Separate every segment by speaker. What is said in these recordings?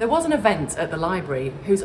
Speaker 1: There was an event at the library whose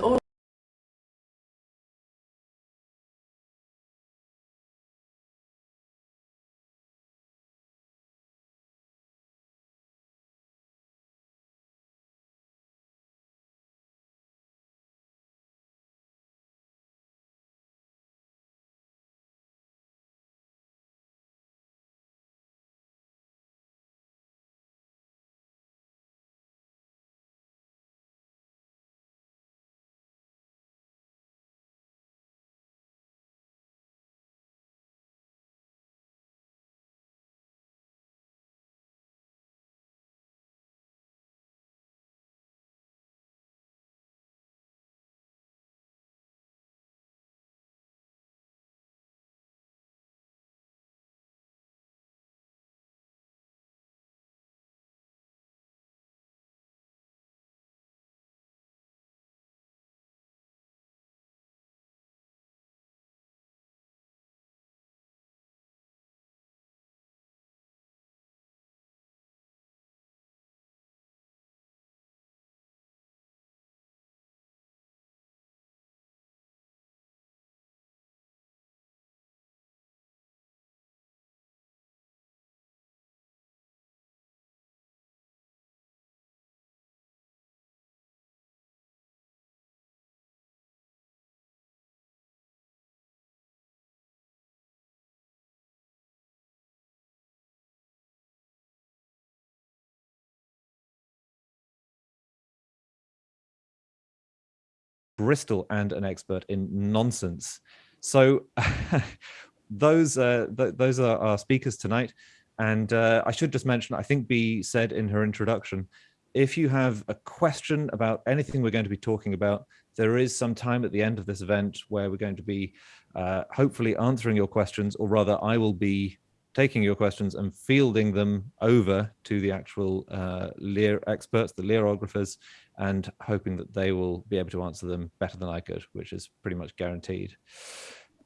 Speaker 2: Bristol and an expert in nonsense. So those uh, th those are our speakers tonight. And uh, I should just mention, I think Bea said in her introduction, if you have a question about anything we're going to be talking about, there is some time at the end of this event where we're going to be uh, hopefully answering your questions, or rather I will be taking your questions and fielding them over to the actual uh, Lear experts, the Learographers, and hoping that they will be able to answer them better than I could, which is pretty much guaranteed.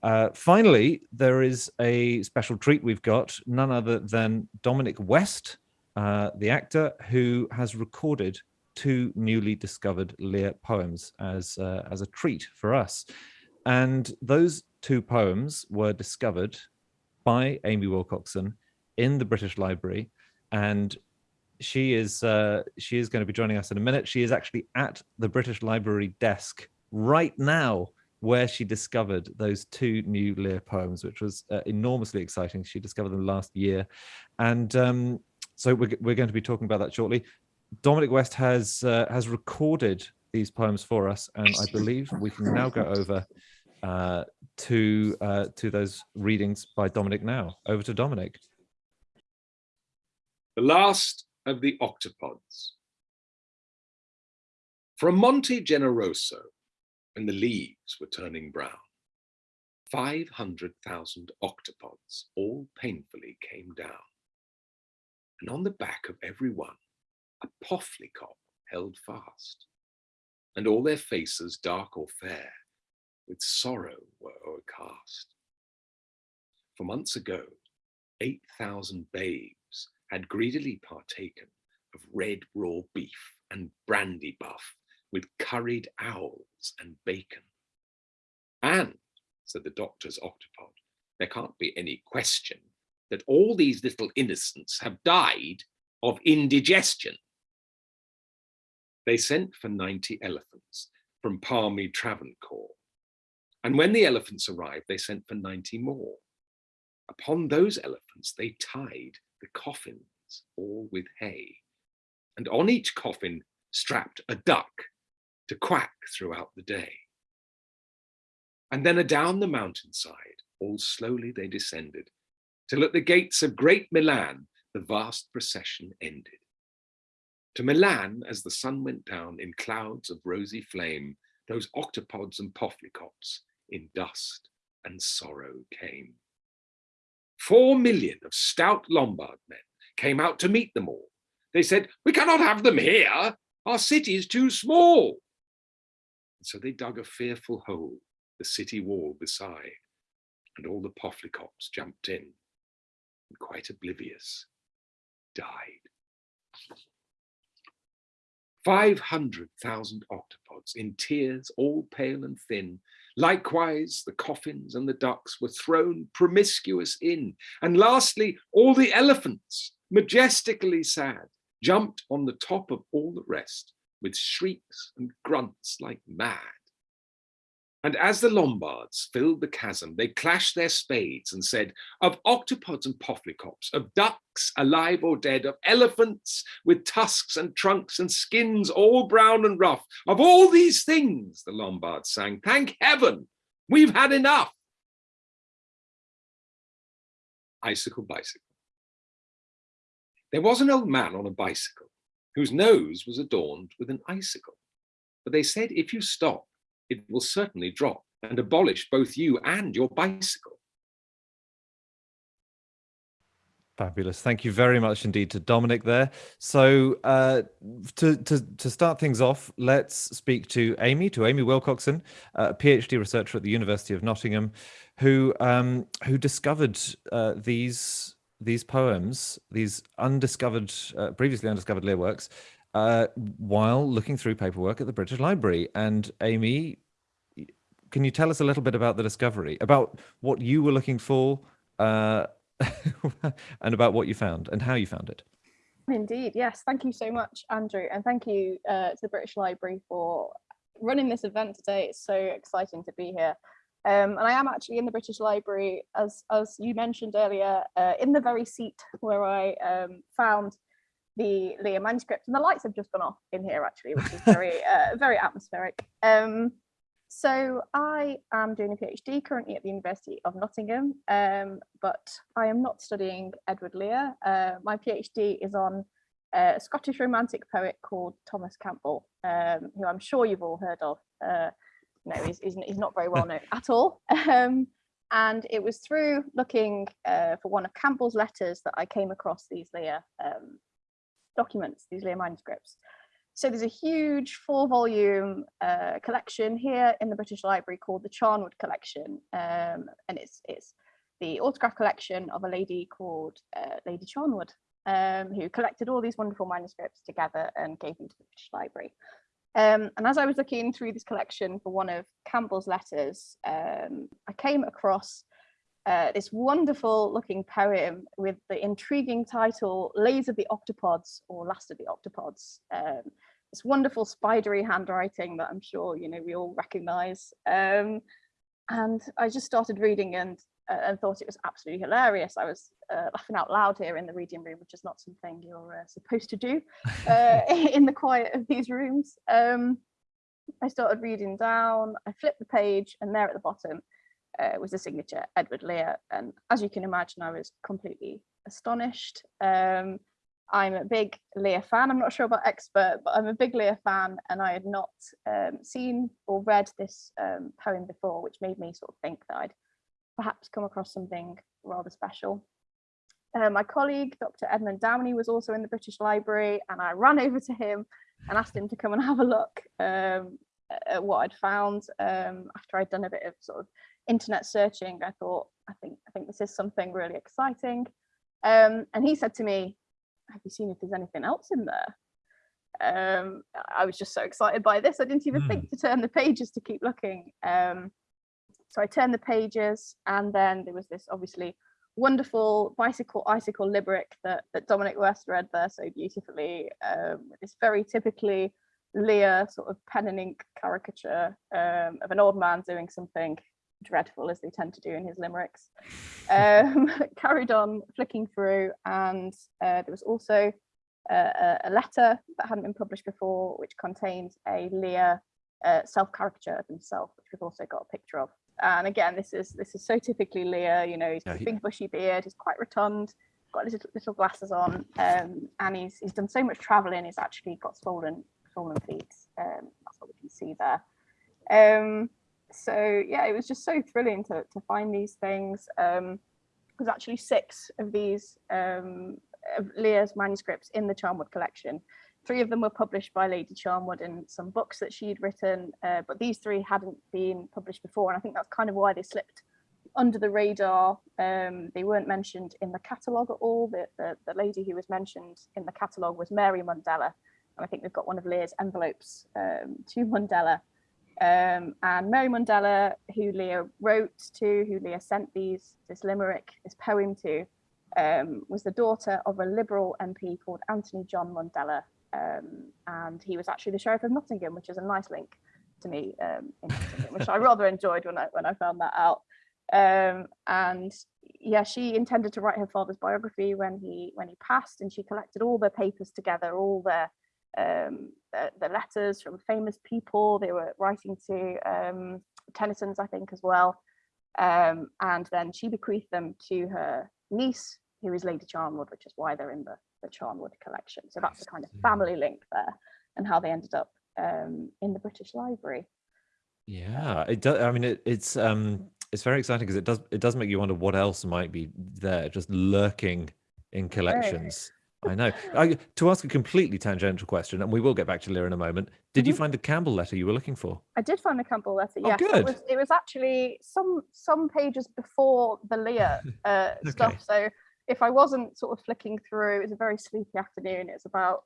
Speaker 2: Uh, finally, there is a special treat we've got, none other than Dominic West, uh, the actor who has recorded two newly discovered Lear poems as, uh, as a treat for us. And those two poems were discovered by Amy Wilcockson in the British Library. And she is uh, she is going to be joining us in a minute. She is actually at the British Library desk right now where she discovered those two new Lear poems, which was uh, enormously exciting. She discovered them last year. And um, so we're, we're going to be talking about that shortly. Dominic West has uh, has recorded these poems for us, and I believe we can now go over uh, to uh, to those readings by Dominic now. Over to Dominic.
Speaker 3: The last of the octopods. From Monte Generoso, when the leaves were turning brown, 500,000 octopods all painfully came down. And on the back of every one, a pothlicop held fast, and all their faces dark or fair, with sorrow were o'ercast. For months ago, 8,000 babes had greedily partaken of red raw beef and brandy buff with curried owls and bacon. And, said the doctor's octopod, there can't be any question that all these little innocents have died of indigestion. They sent for 90 elephants from Palmy Travancore. And when the elephants arrived, they sent for 90 more. Upon those elephants, they tied the coffins all with hay, and on each coffin strapped a duck to quack throughout the day. And then adown the mountainside, all slowly they descended, till at the gates of great Milan, the vast procession ended. To Milan, as the sun went down in clouds of rosy flame, those octopods and pothlicops in dust and sorrow came. Four million of stout Lombard men came out to meet them all. They said, we cannot have them here. Our city is too small. And so they dug a fearful hole, the city wall beside, and all the pothlicops jumped in and quite oblivious, died. 500,000 octopods in tiers, all pale and thin. Likewise, the coffins and the ducks were thrown promiscuous in. And lastly, all the elephants, majestically sad, jumped on the top of all the rest with shrieks and grunts like mad. And as the Lombards filled the chasm, they clashed their spades and said, of octopods and pophlycops, of ducks alive or dead, of elephants with tusks and trunks and skins all brown and rough, of all these things, the Lombards sang, thank heaven, we've had enough. Icicle bicycle. There was an old man on a bicycle whose nose was adorned with an icicle. But they said, if you stop, it will certainly drop and abolish both you and your bicycle.
Speaker 2: Fabulous. Thank you very much indeed to Dominic there. So uh, to, to, to start things off, let's speak to Amy, to Amy Wilcockson, a PhD researcher at the University of Nottingham, who um, who discovered uh, these these poems, these undiscovered, uh, previously undiscovered Lear works, uh, while looking through paperwork at the British Library. And Amy, can you tell us a little bit about the discovery, about what you were looking for, uh, and about what you found and how you found it?
Speaker 4: Indeed, yes. Thank you so much, Andrew, and thank you uh, to the British Library for running this event today. It's so exciting to be here. Um, and I am actually in the British Library, as, as you mentioned earlier, uh, in the very seat where I um, found the Lear manuscript and the lights have just gone off in here actually, which is very, uh, very atmospheric. Um, so I am doing a PhD currently at the University of Nottingham, um, but I am not studying Edward Lear. Uh, my PhD is on uh, a Scottish romantic poet called Thomas Campbell, um, who I'm sure you've all heard of. Uh, no, he's, he's, he's, not very well known at all. Um, and it was through looking uh, for one of Campbell's letters that I came across these Lear um, documents, these Lear manuscripts. So there's a huge four volume uh, collection here in the British Library called the Charnwood Collection. Um, and it's, it's the autograph collection of a lady called uh, Lady Charnwood, um, who collected all these wonderful manuscripts together and gave them to the British Library. Um, and as I was looking through this collection for one of Campbell's letters, um, I came across uh, this wonderful looking poem with the intriguing title Lays of the Octopods or Last of the Octopods. Um, this wonderful spidery handwriting that I'm sure you know we all recognize. Um, and I just started reading and uh, and thought it was absolutely hilarious. I was uh, laughing out loud here in the reading room, which is not something you're uh, supposed to do uh, in the quiet of these rooms. Um, I started reading down, I flipped the page and there at the bottom uh, was the signature Edward Lear. And as you can imagine, I was completely astonished. Um, I'm a big Lear fan. I'm not sure about expert, but I'm a big Lear fan and I had not um, seen or read this um, poem before, which made me sort of think that I'd perhaps come across something rather special. Uh, my colleague, Dr. Edmund Downey, was also in the British Library and I ran over to him and asked him to come and have a look um, at what I'd found um, after I'd done a bit of sort of internet searching. I thought, I think, I think this is something really exciting. Um, and he said to me, have you seen if there's anything else in there? Um, I was just so excited by this. I didn't even mm. think to turn the pages to keep looking. Um, so I turned the pages and then there was this obviously wonderful bicycle icicle limerick that, that Dominic West read there so beautifully. Um, it's very typically Lear sort of pen and ink caricature um, of an old man doing something dreadful as they tend to do in his limericks. Um, carried on flicking through and uh, there was also uh, a letter that hadn't been published before which contained a Lear uh, self-caricature of himself which we've also got a picture of. And again, this is this is so typically Lear, you know, he's got yeah, a big bushy beard, he's quite rotund, got little, little glasses on, um, and he's he's done so much traveling, he's actually got swollen swollen feet. Um, that's what we can see there. Um, so yeah, it was just so thrilling to, to find these things. Um, there's actually six of these um, of Lear's manuscripts in the Charnwood collection. Three of them were published by Lady Charnwood in some books that she'd written, uh, but these three hadn't been published before. And I think that's kind of why they slipped under the radar. Um, they weren't mentioned in the catalogue at all. The, the, the lady who was mentioned in the catalogue was Mary Mundella, and I think we've got one of Lear's envelopes um, to Mundella. Um, and Mary Mundella, who Lear wrote to, who Lear sent these this limerick, this poem to, um, was the daughter of a Liberal MP called Anthony John Mundella, um, and he was actually the Sheriff of Nottingham, which is a nice link to me um, in Nottingham, which I rather enjoyed when I when I found that out. Um, and yeah, she intended to write her father's biography when he when he passed, and she collected all the papers together, all the um, the, the letters from famous people. They were writing to um, Tennyson's, I think, as well. Um, and then she bequeathed them to her niece, who is Lady Charnwood, which is why they're in the, the Charnwood collection. So that's the kind of family link there and how they ended up um, in the British Library.
Speaker 2: Yeah, it does. I mean, it, it's um, it's very exciting because it does it does make you wonder what else might be there, just lurking in collections. I know. I, to ask a completely tangential question, and we will get back to Lear in a moment. Did you
Speaker 4: Mhm.
Speaker 2: find the Campbell letter you were looking for?
Speaker 4: I did find the Campbell letter.
Speaker 2: Oh,
Speaker 4: Yes,
Speaker 2: good.
Speaker 4: It, was, it was actually some some pages before the Lear uh,
Speaker 2: Okay.
Speaker 4: stuff. So if I wasn't sort of flicking through, it was a very sleepy afternoon. It's about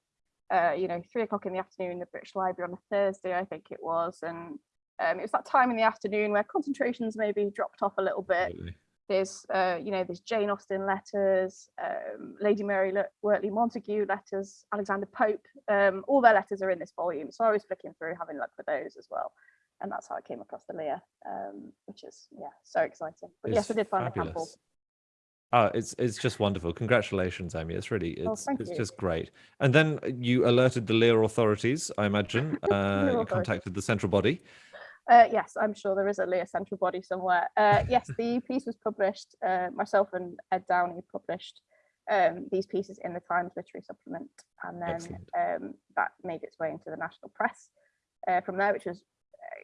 Speaker 4: uh, you know three o'clock in the afternoon in the British Library on a Thursday, I think it was, and um, it was that time in the afternoon where concentrations maybe dropped off a little bit. There's, uh, you know, there's Jane Austen letters, um, Lady Mary Wortley Montagu letters, Alexander Pope, um, all their letters are in this volume. So I was flicking through, having a look for those as well. And that's how I came across the Lear, um, which is, yeah, so exciting. But yes, I did find the Campbell.
Speaker 2: fabulous. Oh, it's it's just wonderful. Congratulations, Amy. It's really
Speaker 4: Oh,
Speaker 2: it's
Speaker 4: thank
Speaker 2: it's
Speaker 4: you.
Speaker 2: just great. And then you alerted the Lear authorities, I imagine. Uh, you contacted the central body.
Speaker 4: Uh, yes, I'm sure there is a Lear central body somewhere. Uh, yes, the piece was published, uh, myself and Ed Downey published um, these pieces in the Times Literary Supplement, and then um, that made its way into the national press uh, from there, which was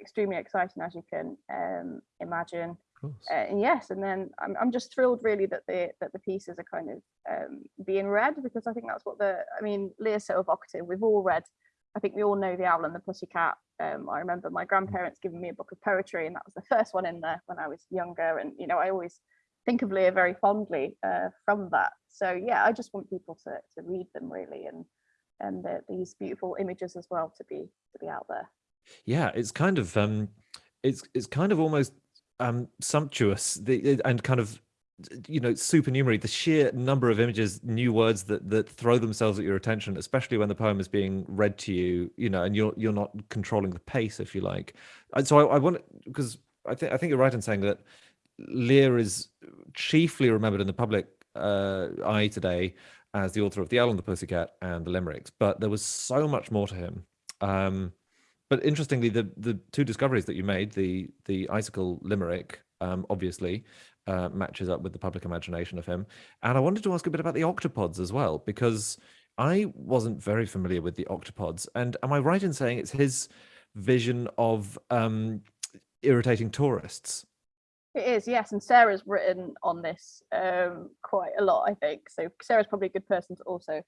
Speaker 4: extremely exciting, as you can um, imagine. Uh, and yes, and then I'm, I'm just thrilled really that the that the pieces are kind of um, being read because I think that's what the I mean Lear's so evocative. We've all read. I think we all know the Owl and the Pussycat. Um, I remember my grandparents giving me a book of poetry, and that was the first one in there when I was younger. And you know, I always think of Lear very fondly uh, from that. So yeah, I just want people to to read them really, and and the, these beautiful images as well to be to be out there.
Speaker 2: Yeah, it's kind of um, it's it's kind of almost um sumptuous the and kind of you know supernumerary the sheer number of images new words that that throw themselves at your attention especially when the poem is being read to you you know and you're you're not controlling the pace if you like. And so i, I want because i think i think you're right in saying that lear is chiefly remembered in the public uh eye today as the author of the owl and the pussycat and the limericks but there was so much more to him. Um but interestingly, the the two discoveries that you made, the the icicle limerick, um, obviously uh, matches up with the public imagination of him. And I wanted to ask a bit about the octopods as well, because I wasn't very familiar with the octopods. And am I right in saying it's his vision of um, irritating tourists?
Speaker 4: It is, yes, and Sara's written on this um, quite a lot, I think. So Sara's probably a good person to also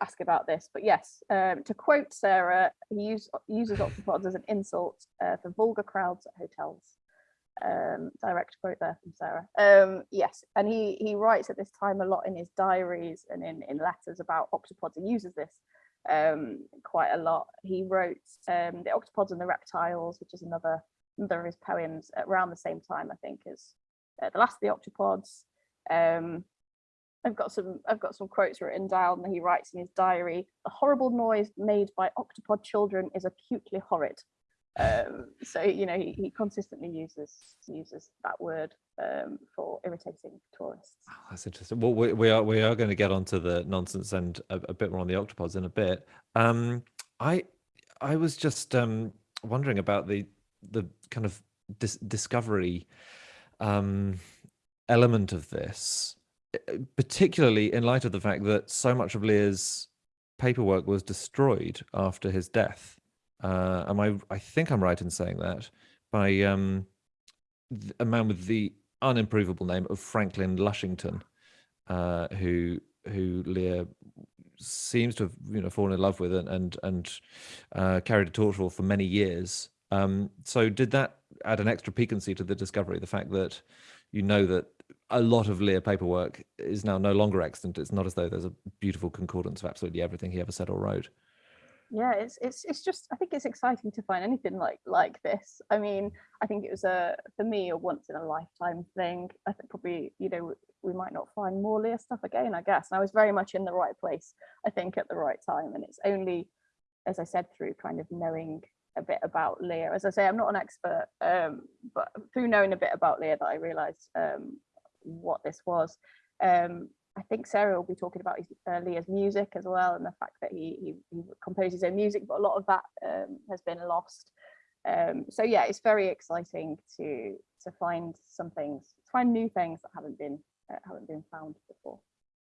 Speaker 4: ask about this. But yes, um, to quote Sara, he use, uses octopods as an insult uh, for vulgar crowds at hotels. Um, direct quote there from Sara. Um, yes, and he he writes at this time a lot in his diaries and in in letters about octopods. He uses this um, quite a lot. He wrote um, the octopods and the reptiles, which is another another of his poems around the same time, I think, as uh, the last of the octopods. Um, I've got some I've got some quotes written down that he writes in his diary. The horrible noise made by octopod children is acutely horrid. Um, so you know he, he consistently uses uses that word um, for irritating tourists.
Speaker 2: Oh, that's interesting. Well, we, we are we are going to get onto the nonsense and a, a bit more on the octopods in a bit. Um, I I was just um, wondering about the the kind of dis- discovery um, element of this, eh, particularly in light of the fact that so much of Lear's paperwork was destroyed after his death. Uh, am I? I think I'm right in saying that by um, a man with the unimprovable name of Franklin Lushington, uh, who who Lear seems to have you know fallen in love with and and, and uh, carried a torch for for many years. Um, so did that add an extra piquancy to the discovery? The fact that you know that a lot of Lear paperwork is now no longer extant. It's not as though there's a beautiful concordance of absolutely everything he ever said or wrote.
Speaker 4: Yeah it's it's it's just i think it's exciting to find anything like like this. I mean i think it was a for me a once in a lifetime thing. I think probably you know we might not find more lear stuff again i guess. And i was very much in the right place i think at the right time. And it's only as i said through kind of knowing a bit about lear as i say i'm not an expert um but through knowing a bit about lear that i realized um what this was um I think Sara will be talking about his, uh, Lear's music as well and the fact that he, he, he composes his own music, but a lot of that um, has been lost. Um, so yeah, it's very exciting to to find some things, find new things that haven't been uh, haven't been found before.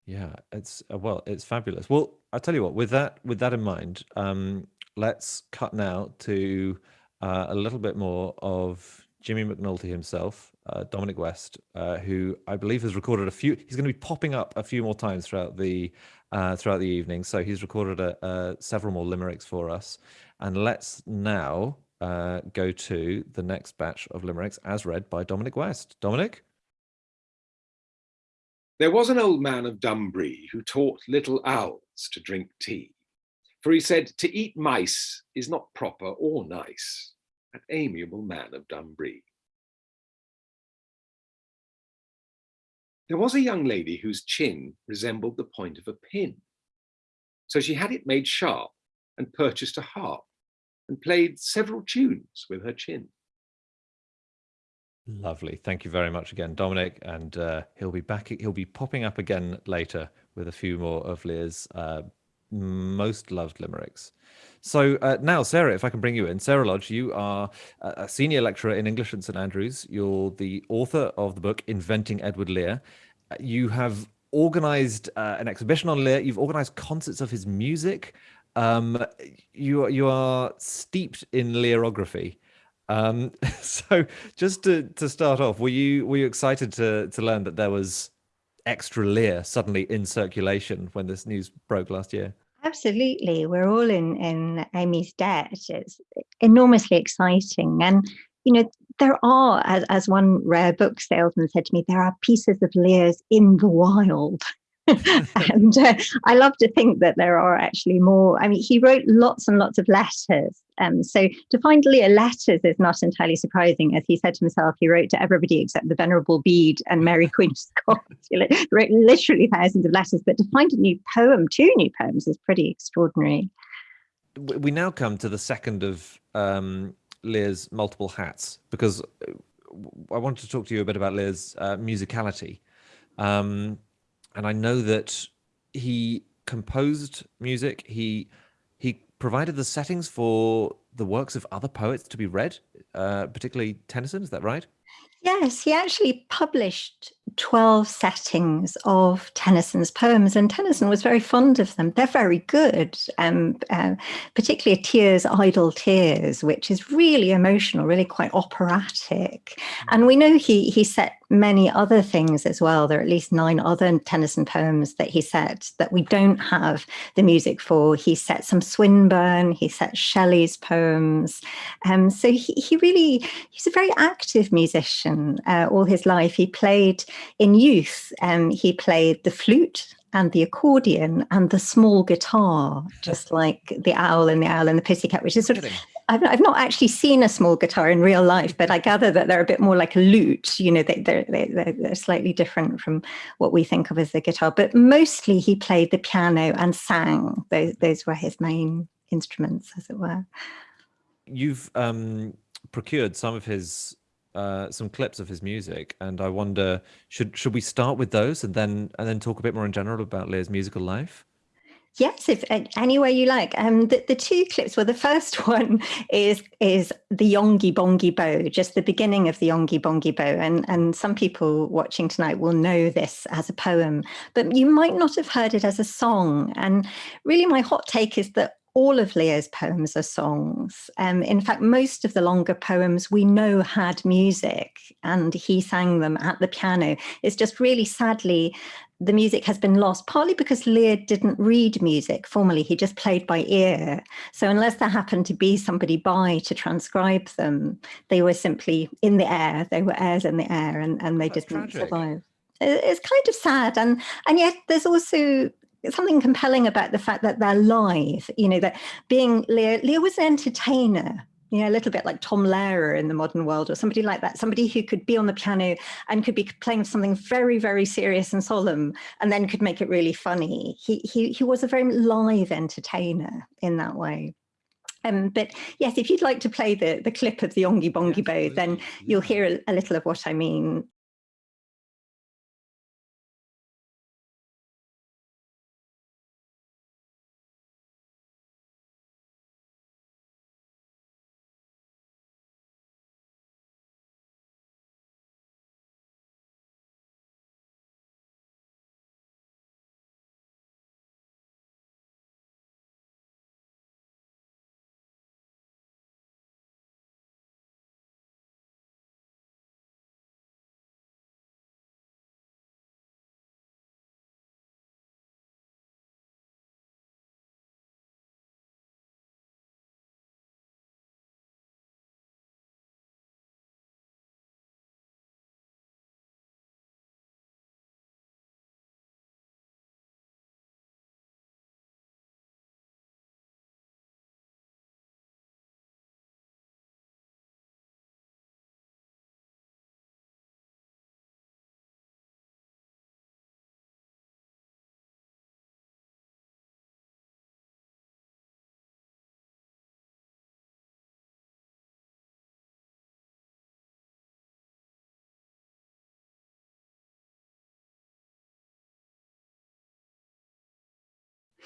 Speaker 2: Yeah, it's uh, well, it's fabulous. Well, I tell you what, with that with that in mind, um, let's cut now to uh, a little bit more of Jimmy McNulty himself, uh, Dominic West, uh, who I believe has recorded a few. He's going to be popping up a few more times throughout the uh, throughout the evening. So he's recorded a, a, several more limericks for us. And let's now uh, go to the next batch of limericks as read by Dominic West. Dominic.
Speaker 3: There was an old man of Dumbree who taught little owls to drink tea. For he said, to eat mice is not proper or nice an amiable man of Dumbree. There was a young lady whose chin resembled the point of a pin. So she had it made sharp and purchased a harp and played several tunes with her chin.
Speaker 2: Lovely. Thank you very much again, Dominic. And uh, he'll be back. He'll be popping up again later with a few more of Lear's uh, most loved limericks. So uh, now, Sara, if I can bring you in, Sara Lodge, you are a senior lecturer in English at St Andrews. You're the author of the book Inventing Edward Lear. You have organized uh, an exhibition on Lear. You've organized concerts of his music. Um, you you are steeped in Learography. Um, so just to, to start off, were you were you excited to to learn that there was extra Lear suddenly in circulation when this news broke last year?
Speaker 5: Absolutely. We're all in, in Amy's debt. It's enormously exciting. And, you know, there are, as, as one rare book salesman said to me, there are pieces of Lear's in the wild. and uh, I love to think that there are actually more. I mean, he wrote lots and lots of letters. Um, so to find Lear letters is not entirely surprising. As he said to himself, he wrote to everybody except the Venerable Bede and Mary Queen of Scots. he wrote literally thousands of letters, but to find a new poem, two new poems, is pretty extraordinary.
Speaker 2: We now come to the second of um, Lear's multiple hats, because uh, I wanted to talk to you a bit about Lear's uh, musicality. Um, and I know that he composed music. He he provided the settings for the works of other poets to be read, uh, particularly Tennyson. Is that right?
Speaker 5: Yes, he actually published 12 settings of Tennyson's poems, and Tennyson was very fond of them. They're very good, um, uh, particularly Tears, Idle Tears, which is really emotional, really quite operatic. And we know he, he set many other things as well. There are at least nine other Tennyson poems that he set that we don't have the music for. He set some Swinburne, he set Shelley's poems. Um, so he, he really, he's a very active musician uh, all his life. He played in youth, um, he played the flute and the accordion and the small guitar, just like the owl and the owl and the pussycat, which is sort of, I've, I've not actually seen a small guitar in real life, but I gather that they're a bit more like a lute, you know, they, they're, they're, they're slightly different from what we think of as the guitar, but mostly he played the piano and sang. Those, those were his main instruments, as it were.
Speaker 2: You've um, procured some of his uh, some clips of his music, and I wonder should should we start with those and then and then talk a bit more in general about Lear's musical life?
Speaker 5: Yes, if any way you like. Um, the, the two clips. Well, the first one is is the Yonghy Bonghy Bò, just the beginning of the Yonghy Bonghy Bò, and and some people watching tonight will know this as a poem, but you might not have heard it as a song. And really, my hot take is that all of Lear's poems are songs. Um, in fact, most of the longer poems we know had music and he sang them at the piano. It's just really sadly, the music has been lost, partly because Lear didn't read music formally, he just played by ear. So unless there happened to be somebody by to transcribe them, they were simply in the air, they were airs in the air and, and they
Speaker 2: That's
Speaker 5: didn't
Speaker 2: tragic.
Speaker 5: survive. It's kind of sad and, and yet there's also something compelling about the fact that they're live, you know, that being Leo, Leo was an entertainer, you know, a little bit like Tom Lehrer in the modern world or somebody like that, somebody who could be on the piano and could be playing something very, very serious and solemn and then could make it really funny. He, he, he was a very live entertainer in that way. Um, but yes, if you'd like to play the, the clip of the Yonghy Bonghy Bò, then you'll hear a, a little of what I mean.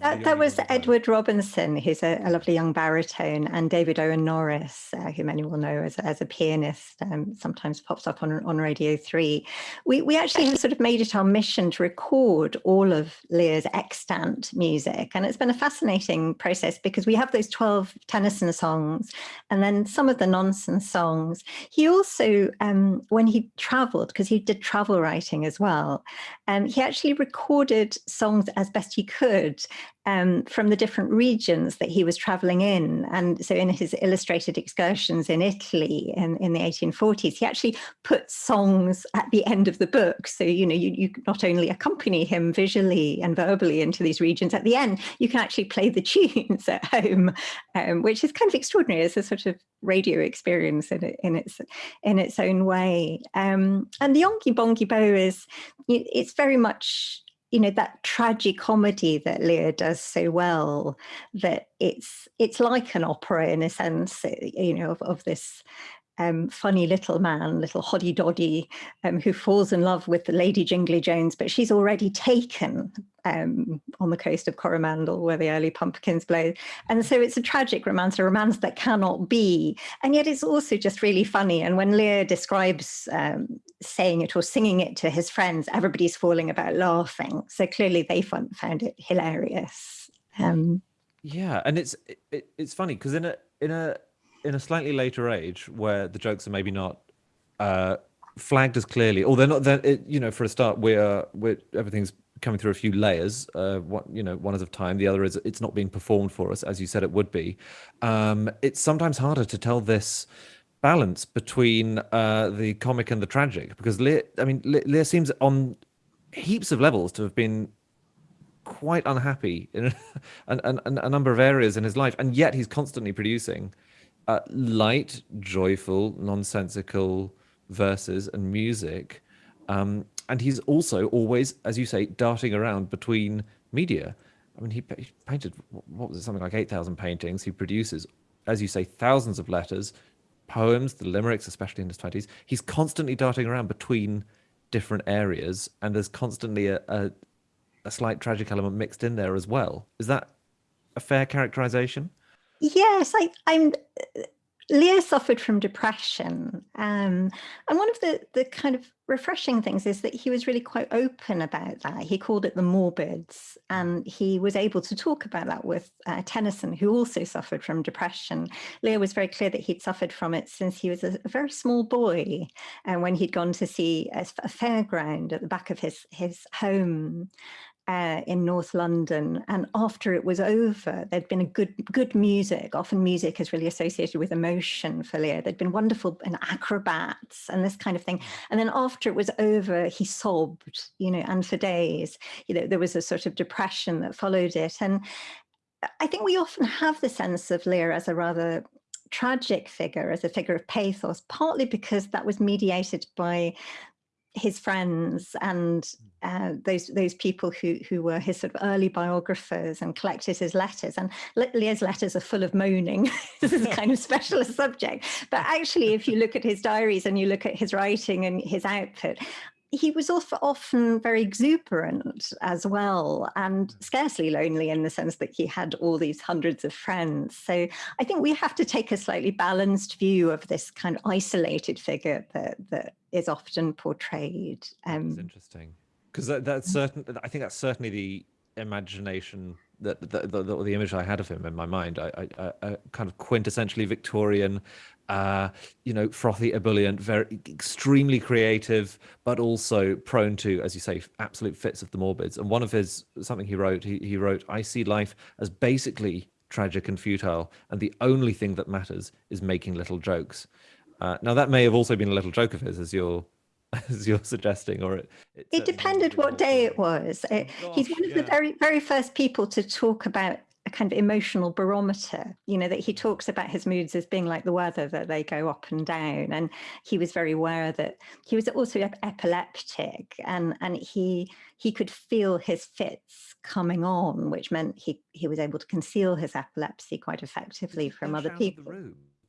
Speaker 5: That, that was Edward Robinson, who's a, a, lovely young baritone, and David Owen Norris, uh, who many will know as, as a pianist, um, sometimes pops up on, on Radio 3. We, we actually have sort of made it our mission to record all of Lear's extant music, and it's been a fascinating process because we have those 12 Tennyson songs and then some of the nonsense songs. He also, um, when he travelled, because he did travel writing as well, um, he actually recorded songs as best he could um, from the different regions that he was traveling in. And so in his illustrated excursions in Italy in, in the 1840s, he actually put songs at the end of the book. So, you know, you, you not only accompany him visually and verbally into these regions, at the end, you can actually play the tunes at home, um, which is kind of extraordinary as a sort of radio experience in, in its in its own way. Um, and the Yonghy Bonghy Bò is, it's very much you know that tragic comedy that Lear does so well that it's it's like an opera in a sense eh, you know of, of this um, funny little man, little hoddy doddy, um, who falls in love with the Lady Jingly Jones, but she's already taken um, on the coast of Coromandel where the early pumpkins blow. And so it's a tragic romance, a romance that cannot be. And yet it's also just really funny. And when Lear describes um, saying it or singing it to his friends, everybody's falling about laughing. So clearly they found, it hilarious. Um,
Speaker 2: yeah, and it's it, it's funny because in a in a in a slightly later age where the jokes are maybe not uh, flagged as clearly, or they're not. They're, you know, for a start, we're we're everything's coming through a few layers. Uh, one, you know, one is of time. The other is it's not being performed for us, as you said it would be. Um, it's sometimes harder to tell this balance between uh, the comic and the tragic because Lear, I mean, Lear seems on heaps of levels to have been quite unhappy in a, a, a, number of areas in his life, and yet he's constantly producing uh, light, joyful, nonsensical verses and music. Um, and he's also always, as you say, darting around between media. I mean, he, he painted, what was it, something like 8,000 paintings. He produces, as you say, thousands of letters, poems, the limericks, especially in his 20s. He's constantly darting around between different areas, and there's constantly a, a, a slight tragic element mixed in there as well. Is that a fair characterization?
Speaker 5: Yes, I, I'm. Lear suffered from depression, um, and one of the the kind of refreshing things is that he was really quite open about that. He called it the morbids, and he was able to talk about that with uh, Tennyson, who also suffered from depression. Lear was very clear that he'd suffered from it since he was a, a very small boy, and when he'd gone to see a, a fairground at the back of his his home, uh, in North London. And after it was over, there'd been a good good music. Often music is really associated with emotion for Lear. There'd been wonderful and acrobats and this kind of thing. And then after it was over, he sobbed, you know, and for days, you know, there was a sort of depression that followed it. And I think we often have the sense of Lear as a rather tragic figure, as a figure of pathos, partly because that was mediated by his friends and
Speaker 2: Hmm.
Speaker 5: uh, those those people who who were his sort of early biographers and collected his letters. And Lear's letters are full of moaning. this is a kind of specialist subject. But actually, if you look at his diaries and you look at his writing and his output, he was often very exuberant as well and scarcely lonely in the sense that he had all these hundreds of friends. So I think we have to take a slightly balanced view of this kind of isolated figure that, that is often portrayed.
Speaker 2: It's
Speaker 5: Um,
Speaker 2: interesting because that, that's certain. I think that's certainly the imagination that the, the, the, the image I had of him in my mind. I, I, I a kind of quintessentially Victorian, uh, you know, frothy, ebullient, very extremely creative, but also prone to, as you say, absolute fits of the morbids. And one of his something he wrote, he, he wrote, "I see life as basically tragic and futile, and the only thing that matters is making little jokes." Uh, now that may have also been a little joke of his, as you're as you're suggesting, or it.
Speaker 5: it
Speaker 2: certainly
Speaker 5: depended what day it
Speaker 2: also-
Speaker 5: was. Uh, he's one of the very, very first people to talk about a kind of emotional barometer, you know, that he talks about his moods as being like the weather, that they go up and down. And he was very aware that he was also ep- epileptic and, and he he could feel his fits coming on, which meant he, he was able to conceal his epilepsy quite effectively from
Speaker 2: dash
Speaker 5: other people.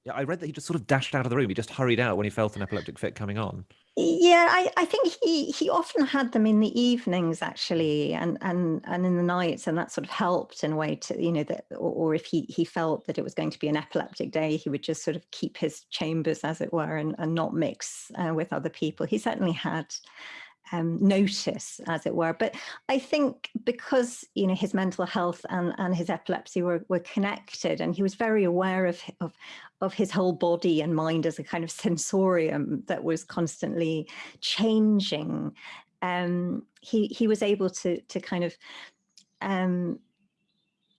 Speaker 2: Yeah, I read that he just sort of dashed out of the room. He just hurried out when he felt an epileptic fit coming on.
Speaker 5: Yeah, I, I think he he often had them in the evenings actually, and and and in the nights, and that sort of helped in a way to you know that, or, or if he he felt that it was going to be an epileptic day, he would just sort of keep his chambers as it were, and and not mix uh, with other people. He certainly had um, notice, as it were. But I think because you know his mental health and, and his epilepsy were, were connected, and he was very aware of, of of his whole body and mind as a kind of sensorium that was constantly changing. Um, he he was able to to kind of um,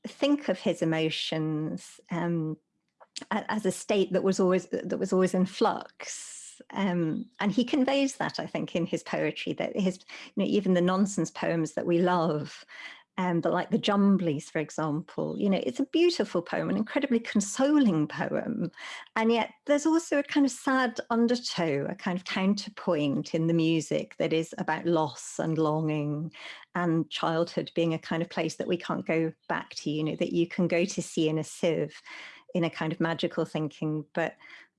Speaker 5: think of his emotions um, as a state that was always that was always in flux um, and he conveys that I think in his poetry that his you know even the nonsense poems that we love um, but like the Jumblies, for example, you know, it's a beautiful poem, an incredibly consoling poem. And yet there's also a kind of sad undertow, a kind of counterpoint in the music that is about loss and longing and childhood being a kind of place that we can't go back to, you know, that you can go to see in a sieve in a kind of magical thinking, but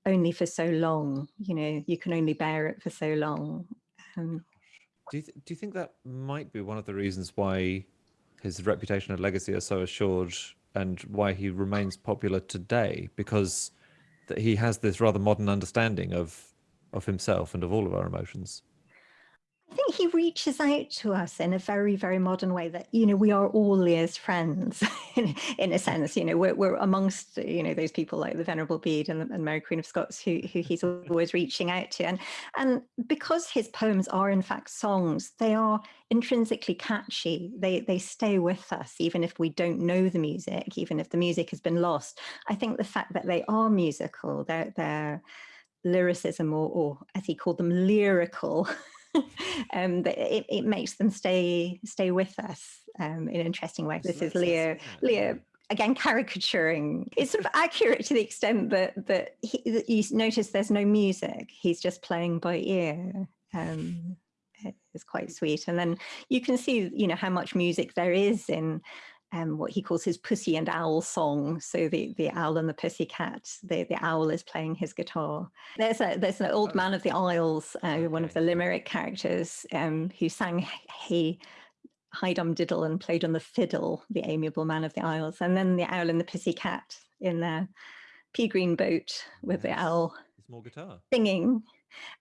Speaker 5: only for so long, you know, you can only bear it for so long. Um,
Speaker 2: Do you, do you think that might be one of the reasons why his reputation and legacy are so assured and why he remains popular today? Because that he has this rather modern understanding of of himself and of all of our emotions.
Speaker 5: I think he reaches out to us in a very, very modern way that, you know, we are all Lear's friends in, in a sense, you know, we're, we're amongst, you know, those people like the Venerable Bede and, and Mary Queen of Scots who, who he's always reaching out to. And, and because his poems are in fact songs, they are intrinsically catchy. They, they stay with us, even if we don't know the music, even if the music has been lost. I think the fact that they are musical, they're, they're lyricism or, or as he called them, lyrical, um, that it, it makes them stay stay with us um, in an interesting way. This is
Speaker 2: Leo
Speaker 5: Lear,
Speaker 2: that's- yeah.
Speaker 5: Lear again caricaturing. It's sort of accurate to the extent that that, he, you notice there's no music. He's just playing by ear. Um, it's quite sweet, and then you can see you know how much music there is in um, what he calls his pussy and owl song. So the, the owl and the pussy cat, the, the owl is playing his guitar. There's a there's an old
Speaker 2: Oh.
Speaker 5: man of the Isles, uh, one of the Limerick characters, um, who sang Hey Hydum Diddle and played on the fiddle, the amiable man of the Isles. And then the owl and the pussy cat in their pea green boat with the owl
Speaker 2: It's more guitar.
Speaker 5: singing.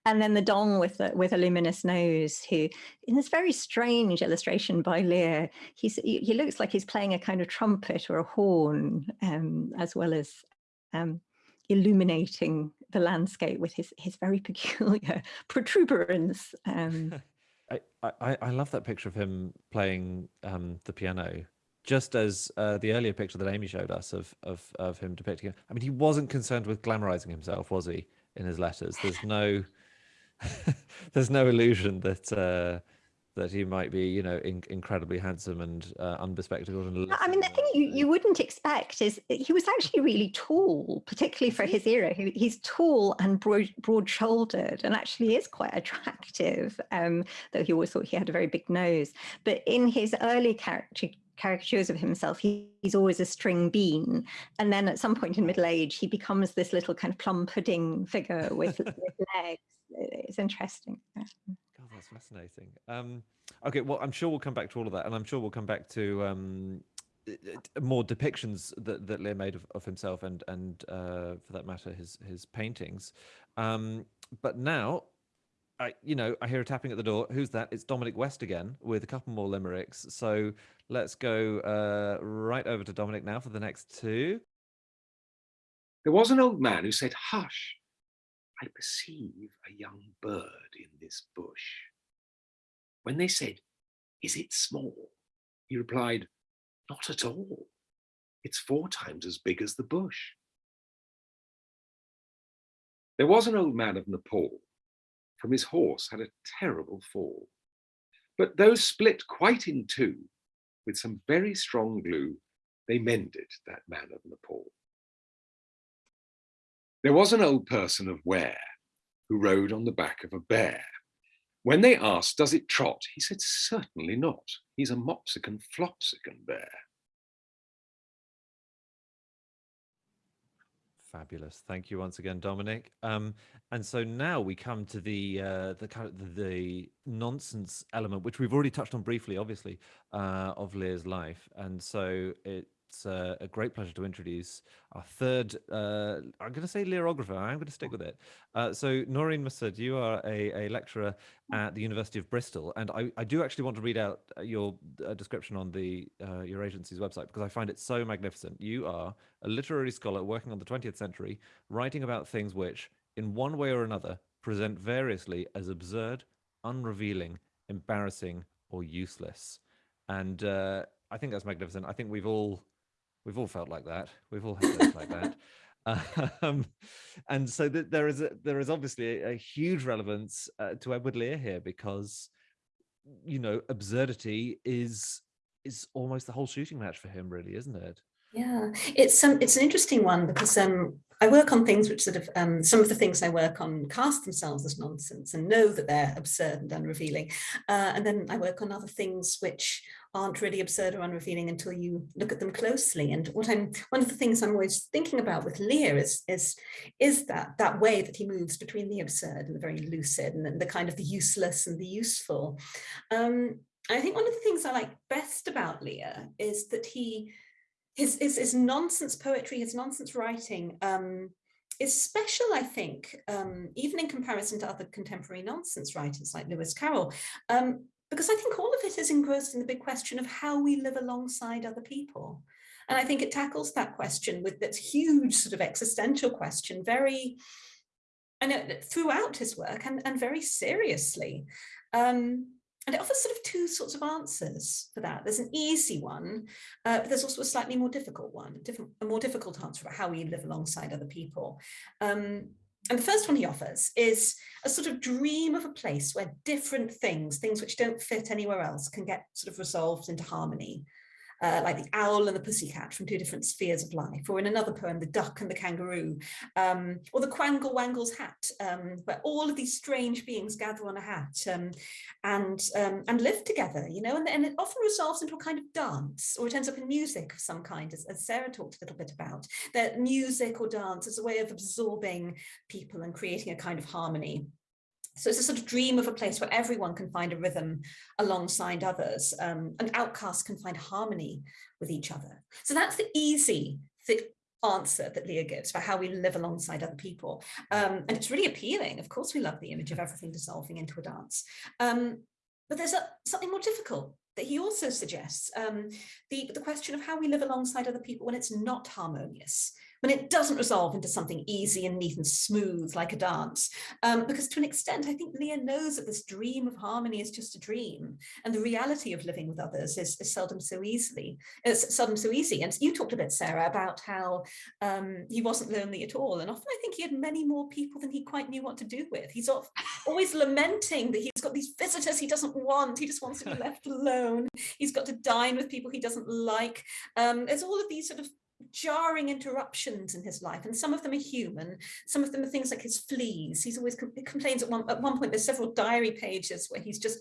Speaker 5: And then the dong with the, with a luminous nose, who in this very strange illustration by Lear, he's, he, he looks like he's playing a kind of trumpet or a horn, um, as well as um, illuminating the landscape with his, his very peculiar protuberance. Um,
Speaker 2: I, I, I love that picture of him playing um, the piano, just as uh, the earlier picture that Amy showed us of, of of him depicting it. I mean, he wasn't concerned with glamorizing himself, was he? In his letters, there's no there's no illusion that uh, that he might be, you know, in, incredibly handsome and uh, unbespectacled. And
Speaker 5: I mean, the thing you, you wouldn't expect is he was actually really tall, particularly for his era. He, he's tall and broad, broad-shouldered, and actually is quite attractive. Um, though he always thought he had a very big nose. But in his early character caricatures of himself, he, he's always a string bean. And then at some point in middle age, he becomes this little kind of plum pudding figure with, with legs. It's interesting.
Speaker 2: God, that's fascinating. Um, okay, well, I'm sure we'll come back to all of that, and I'm sure we'll come back to um, more depictions that, that Lear made of, of himself, and and uh, for that matter, his his paintings. Um, but now, I you know I hear a tapping at the door. Who's that? It's Dominic West again with a couple more limericks. So let's go uh, right over to Dominic now for the next two.
Speaker 3: There was an old man who said, "Hush." I perceive a young bird in this bush. When they said, is it small? He replied, not at all. It's four times as big as the bush. There was an old man of Nepal. From his horse had a terrible fall. But though split quite in two, with some very strong glue, they mended that man of Nepal. There was an old person of Ware who rode on the back of a bear. When they asked, does it trot? He said, certainly not. He's a Moppsikon Floppsikon bear.
Speaker 2: Fabulous. Thank you once again, Dominic. Um, and so now we come to the uh, the kind of the, nonsense element, which we've already touched on briefly, obviously, uh, of Lear's life. And so it it's uh, a great pleasure to introduce our third, uh, I'm going to say lyrographer, I'm going to stick with it. Uh, so Noreen Masud, you are a, a, lecturer at the University of Bristol, and I, I do actually want to read out uh, your uh, description on the uh, your agency's website because I find it so magnificent. You are a literary scholar working on the 20th century, writing about things which, in one way or another, present variously as absurd, unrevealing, embarrassing, or useless. And I think that's magnificent. I think we've all We've all felt like that. We've all had days like that. Um, and so th there is a, there is obviously a, a huge relevance uh, to Edward Lear here because you know absurdity is is almost the whole shooting match for him, really, isn't it?
Speaker 6: Yeah, it's um, it's an interesting one because um, I work on things which sort of um, some of the things I work on cast themselves as nonsense and know that they're absurd and unrevealing, uh, and then I work on other things which aren't really absurd or unrevealing until you look at them closely. And what I'm one of the things I'm always thinking about with Lear is is is that that way that he moves between the absurd and the very lucid and the kind of the useless and the useful. Um, I think one of the things I like best about Lear is that he his, his, his nonsense poetry, his nonsense writing um, is special, I think, um, even in comparison to other contemporary nonsense writers like Lewis Carroll, um, because I think all of it is engrossed in the big question of how we live alongside other people. And I think it tackles that question with that huge sort of existential question very, I know throughout his work and, and very seriously. Um, and it offers sort of two sorts of answers for that. There's an easy one, uh, but there's also a slightly more difficult one, a, different, a more difficult answer about how we live alongside other people. Um, and the first one he offers is a sort of dream of a place where different things, things which don't fit anywhere else, can get sort of resolved into harmony uh, like the owl and the pussycat from two different spheres of life, or in another poem, the duck and the kangaroo, um, or the quangle wangle's hat, um, where all of these strange beings gather on a hat um, and um, and live together, you know, and, and, it often resolves into a kind of dance, or it ends up in music of some kind, as, as Sara talked a little bit about, that music or dance is a way of absorbing people and creating a kind of harmony. So it's a sort of dream of a place where everyone can find a rhythm alongside others um, and outcasts can find harmony with each other. So that's the easy the answer that Lear gives for how we live alongside other people. Um, and it's really appealing. Of course, we love the image of everything dissolving into a dance. Um, but there's a, something more difficult that he also suggests, um, the, the question of how we live alongside other people when it's not harmonious, when it doesn't resolve into something easy and neat and smooth like a dance. Um, because to an extent, I think Lear knows that this dream of harmony is just a dream and the reality of living with others is, is seldom so easily, it's seldom so easy. And you talked a bit, Sara, about how um, he wasn't lonely at all. And often I think he had many more people than he quite knew what to do with. He's always lamenting that he's got these visitors he doesn't want. He just wants to be left alone. He's got to dine with people he doesn't like. Um, there's all of these sort of jarring interruptions in his life and some of them are human. Some of them are things like his fleas. He's always com complains at one at one point there's several diary pages where he's just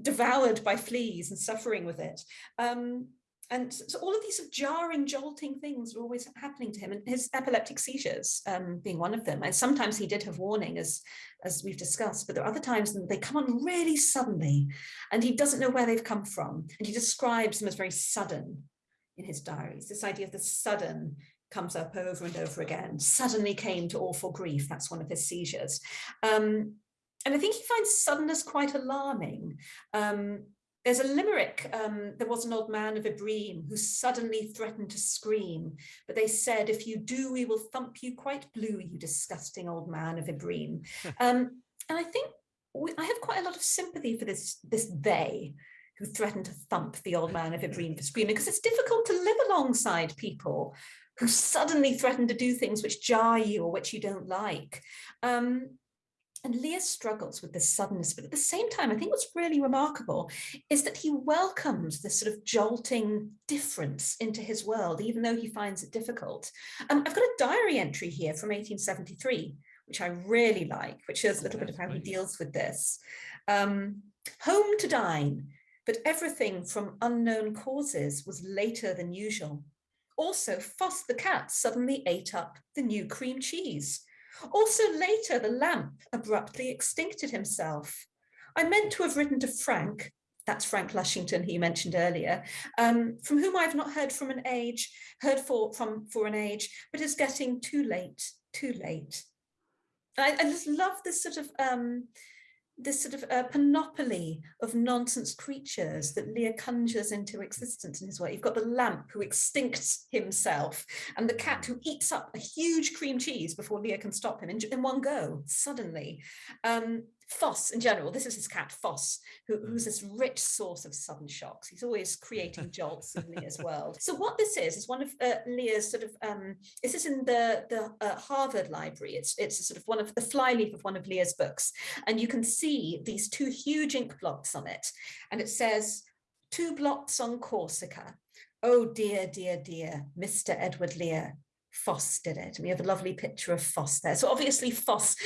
Speaker 6: devoured by fleas and suffering with it. Um, and so all of these jarring jolting things are always happening to him and his epileptic seizures um, being one of them. And sometimes he did have warning as as we've discussed but there are other times they come on really suddenly and he doesn't know where they've come from and he describes them as very sudden in his diaries. This idea of the sudden comes up over and over again. Suddenly came to awful grief. That's one of his seizures. Um, and I think he finds suddenness quite alarming. Um, there's a limerick, um, there was an old man of Ibreem who suddenly threatened to scream, but they said, if you do, we will thump you quite blue, you disgusting old man of Ibreem. um, and I think we, I have quite a lot of sympathy for this, this they, who threatened to thump the old man if of Ibreem for screaming, because it's difficult to live alongside people who suddenly threaten to do things which jar you or which you don't like. Um, and Lear struggles with this suddenness, but at the same time, I think what's really remarkable is that he welcomes this sort of jolting difference into his world, even though he finds it difficult. Um, I've got a diary entry here from 1873, which I really like, which shows a little bit of how he deals with this. Um, home to dine, but everything from unknown causes was later than usual. Also, Foss the cat suddenly ate up the new cream cheese. Also later, the lamp abruptly extincted himself. I meant to have written to Frank, that's Frank Lushington, he mentioned earlier, um, from whom I've not heard from an age, heard for, from for an age, but is getting too late, too late. I, I just love this sort of um, this sort of uh, panoply of nonsense creatures that Lear conjures into existence in his work. You've got the lamp who extincts himself and the cat who eats up a huge cream cheese before Lear can stop him in, in one go, suddenly. Um, Foss in general, this is his cat Foss, who, who's this rich source of sudden shocks. He's always creating jolts in Lear's world. So what this is, is one of uh, Lear's sort of, um, this is in the, the uh, Harvard Library. It's, it's sort of one of the flyleaf of one of Lear's books. And you can see these two huge ink blots on it. And it says, two blots on Corsica. Oh dear, dear, dear, Mr. Edward Lear, Foss did it. And we have a lovely picture of Foss there. So obviously Foss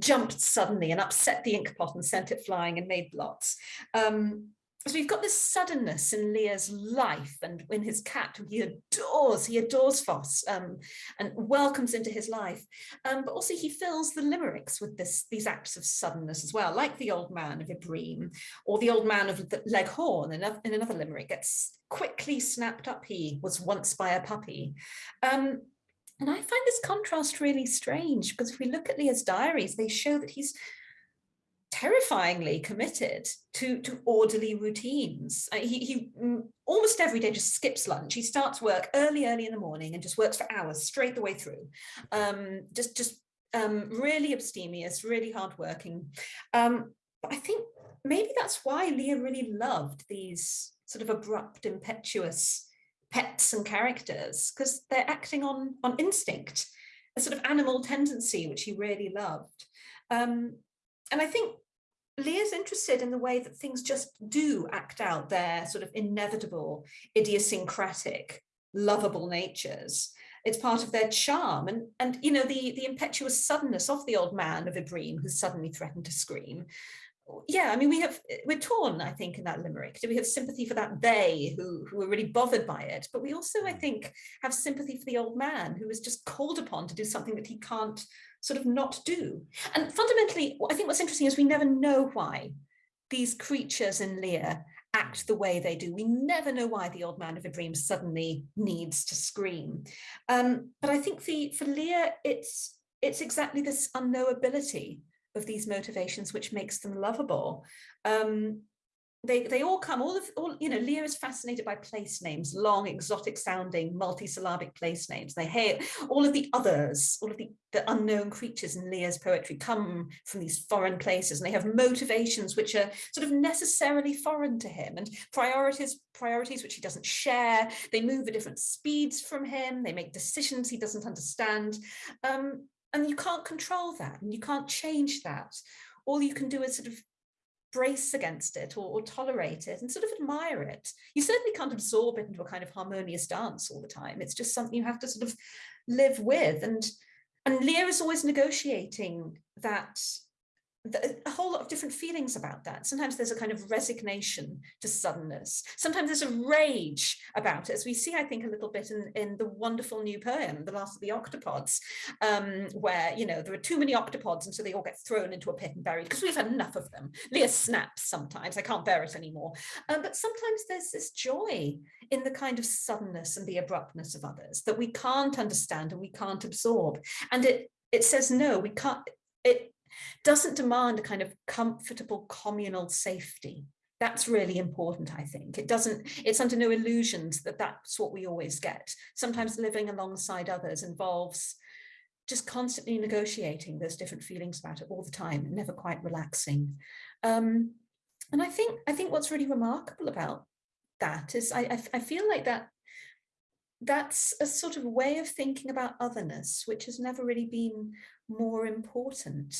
Speaker 6: jumped suddenly and upset the ink pot and sent it flying and made blots. Um, so we've got this suddenness in Lear's life and in his cat who he adores, he adores Foss um, and welcomes into his life. Um, but also he fills the limericks with this, these acts of suddenness as well, like the old man of Ibreem or the old man of Leghorn in, in another limerick gets quickly snapped up he was once by a puppy. Um, and I find this contrast really strange because if we look at Lear's diaries, they show that he's terrifyingly committed to, to orderly routines. Uh, he, he mm, almost every day just skips lunch. He starts work early, early in the morning and just works for hours straight the way through. Um, just, just um, really abstemious, really hardworking. Um, but I think maybe that's why Lear really loved these sort of abrupt, impetuous pets and characters because they're acting on, on instinct, a sort of animal tendency, which he really loved. Um, and I think Lear's interested in the way that things just do act out their sort of inevitable, idiosyncratic, lovable natures. It's part of their charm. And, and you know, the, the impetuous suddenness of the old man of Ibreem who suddenly threatened to scream yeah, I mean, we have, we're torn, I think, in that limerick. Do we have sympathy for that they who, who are really bothered by it? But we also, I mm. think, have sympathy for the old man who is just called upon to do something that he can't sort of not do. And fundamentally, I think what's interesting is we never know why these creatures in Lear act the way they do. We never know why the old man of Ibreem suddenly needs to scream. Um, but I think the, for Lear, it's, it's exactly this unknowability of these motivations which makes them lovable. Um, they they all come all of all you know Lear is fascinated by place names long exotic sounding multisyllabic place names. They hate all of the others all of the the unknown creatures in Lear's poetry come from these foreign places and they have motivations which are sort of necessarily foreign to him and priorities priorities which he doesn't share. They move at different speeds from him. They make decisions he doesn't understand. Um, and you can't control that and you can't change that all you can do is sort of brace against it or, or, tolerate it and sort of admire it. You certainly can't absorb it into a kind of harmonious dance all the time. It's just something you have to sort of live with. And, and Lear is always negotiating that a whole lot of different feelings about that. Sometimes there's a kind of resignation to suddenness. Sometimes there's a rage about it, as we see, I think, a little bit in, in the wonderful new poem, The Last of the Octopods, um, where, you know, there are too many octopods and so they all get thrown into a pit and buried because we've had enough of them. Lear snaps sometimes, I can't bear it anymore. Um, but sometimes there's this joy in the kind of suddenness and the abruptness of others that we can't understand and we can't absorb. And it, it says, no, we can't, it, doesn't demand a kind of comfortable communal safety. That's really important, I think. It doesn't, it's under no illusions that that's what we always get. Sometimes living alongside others involves just constantly negotiating those different feelings about it all the time, never quite relaxing. Um, and I think, I think what's really remarkable about that is I, I, I feel like that that's a sort of way of thinking about otherness, which has never really been more important.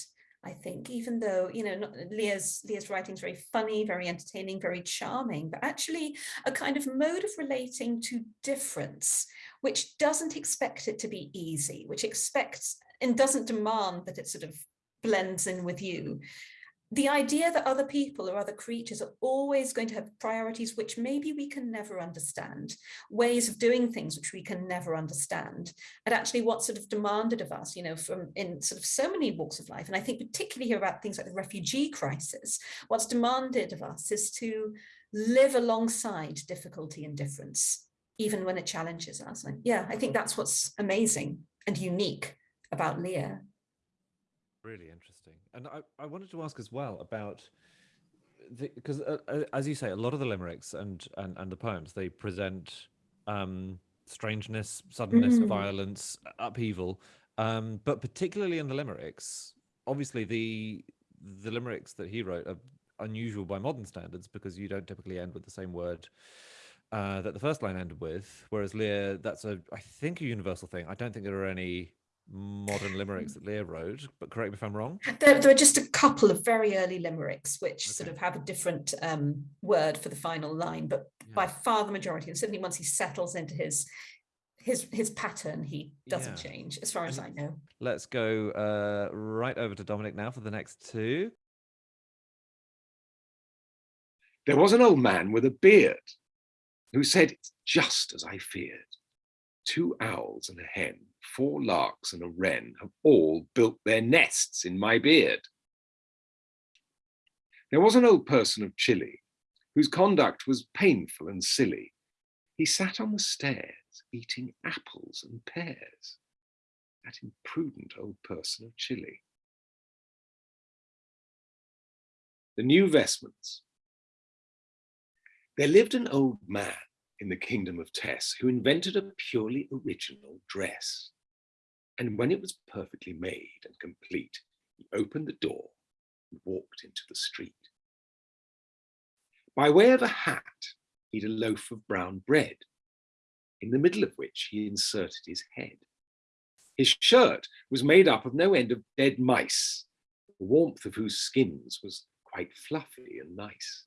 Speaker 6: I think, even though, you know, not, Lear's writing is very funny, very entertaining, very charming, but actually a kind of mode of relating to difference, which doesn't expect it to be easy, which expects and doesn't demand that it sort of blends in with you, the idea that other people or other creatures are always going to have priorities which maybe we can never understand, ways of doing things which we can never understand, and actually what's sort of demanded of us, you know, from in sort of so many walks of life. And I think particularly here about things like the refugee crisis, what's demanded of us is to live alongside difficulty and difference, even when it challenges us. And yeah, I think that's what's amazing and unique about Lear.
Speaker 2: Really interesting. And I, I wanted to ask as well about because uh, uh, as you say, a lot of the limericks and and, and the poems they present um, strangeness, suddenness, mm. violence, upheaval. Um, but particularly in the limericks, obviously the the limericks that he wrote are unusual by modern standards because you don't typically end with the same word uh, that the first line ended with. Whereas Lear, that's a I think a universal thing. I don't think there are any modern limericks that Lear wrote, but correct me if I'm wrong.
Speaker 6: There, there are just a couple of very early limericks which okay. sort of have a different um, word for the final line, but yeah. by far the majority, and certainly once he settles into his his his pattern, he doesn't yeah. change, as far as I know.
Speaker 2: Let's go uh, right over to Dominic now for the next two.
Speaker 3: There was an old man with a beard who said, it's just as I feared. Two owls and a hen four larks and a wren have all built their nests in my beard. There was an old person of Chile whose conduct was painful and silly. He sat on the stairs eating apples and pears. That imprudent old person of Chile. The new vestments. There lived an old man in the kingdom of Tess who invented a purely original dress. And when it was perfectly made and complete, he opened the door and walked into the street. By way of a hat, he'd a loaf of brown bread, in the middle of which he inserted his head. His shirt was made up of no end of dead mice, the warmth of whose skins was quite fluffy and nice.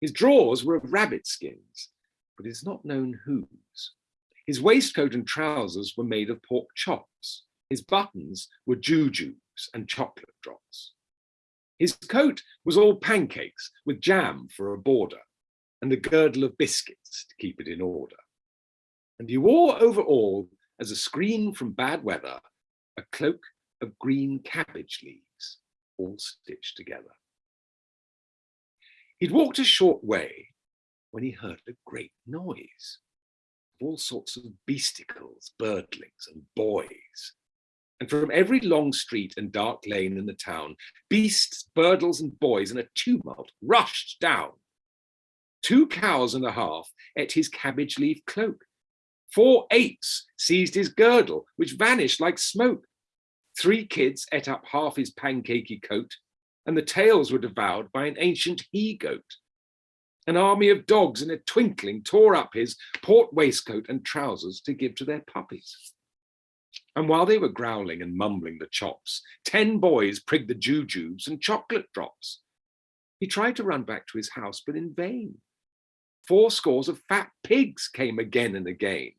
Speaker 3: His drawers were of rabbit skins, but it's not known whose. His waistcoat and trousers were made of pork chops. His buttons were jujubes and chocolate drops. His coat was all pancakes with jam for a border and a girdle of biscuits to keep it in order. And he wore over all, as a screen from bad weather, a cloak of green cabbage leaves, all stitched together. He'd walked a short way when he heard a great noise all sorts of beasticles, birdlings and boys. And from every long street and dark lane in the town, beasts, birdles, and boys in a tumult rushed down. Two cows and a half ate his cabbage leaf cloak. Four apes seized his girdle, which vanished like smoke. Three kids ate up half his pancakey coat, and the tails were devoured by an ancient he-goat. An army of dogs in a twinkling tore up his port waistcoat and trousers to give to their puppies. And while they were growling and mumbling the chops, ten boys prigged the jujubes and chocolate drops. He tried to run back to his house, but in vain. Four scores of fat pigs came again and again.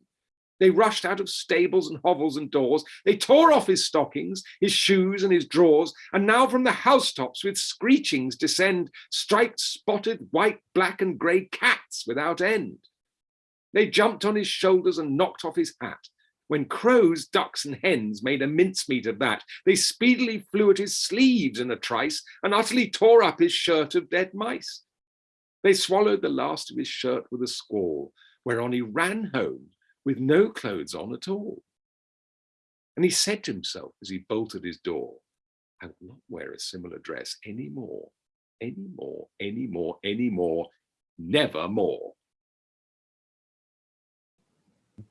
Speaker 3: They rushed out of stables and hovels and doors. They tore off his stockings, his shoes and his drawers, and now from the housetops with screechings descend striped, spotted, white, black and grey cats without end. They jumped on his shoulders and knocked off his hat. When crows, ducks and hens made a mincemeat of that, they speedily flew at his sleeves in a trice and utterly tore up his shirt of dead mice. They swallowed the last of his shirt with a squall, whereon he ran home with no clothes on at all. And he said to himself as he bolted his door, I will not wear a similar dress anymore, anymore, anymore, anymore, never more.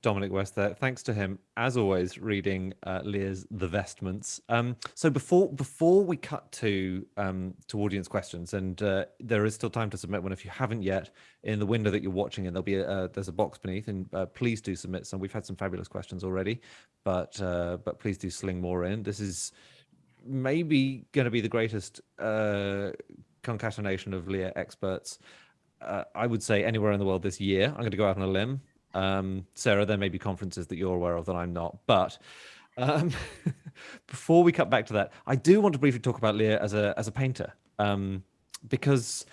Speaker 2: Dominic West there. Thanks to him, as always, reading uh, Lear's The Vestments. Um, so before before we cut to um, to audience questions, and uh, there is still time to submit one if you haven't yet in the window that you're watching, and there'll be a, uh, there's a box beneath, and uh, please do submit some. We've had some fabulous questions already, but uh, but please do sling more in. This is maybe going to be the greatest uh, concatenation of Lear experts. I would say anywhere in the world this year. I'm going to go out on a limb um, Sara, there may be conferences that you're aware of that I'm not, but um, before we cut back to that, I do want to briefly talk about Lear as a as a painter um, because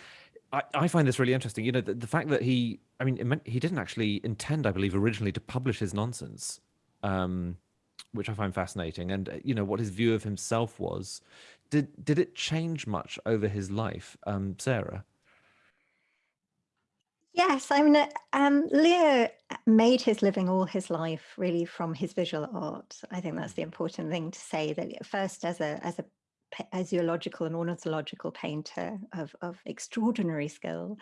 Speaker 2: I, I, find this really interesting. You know, the, the, fact that he, I mean, he didn't actually intend, I believe, originally to publish his nonsense, um, which I find fascinating. And you know what his view of himself was. Did did it change much over his life, um, Sara?
Speaker 5: Yes, I mean, uh, um, Lear made his living all his life really from his visual art. I think that's the important thing to say that first as a as a a zoological and ornithological painter of, of extraordinary skill,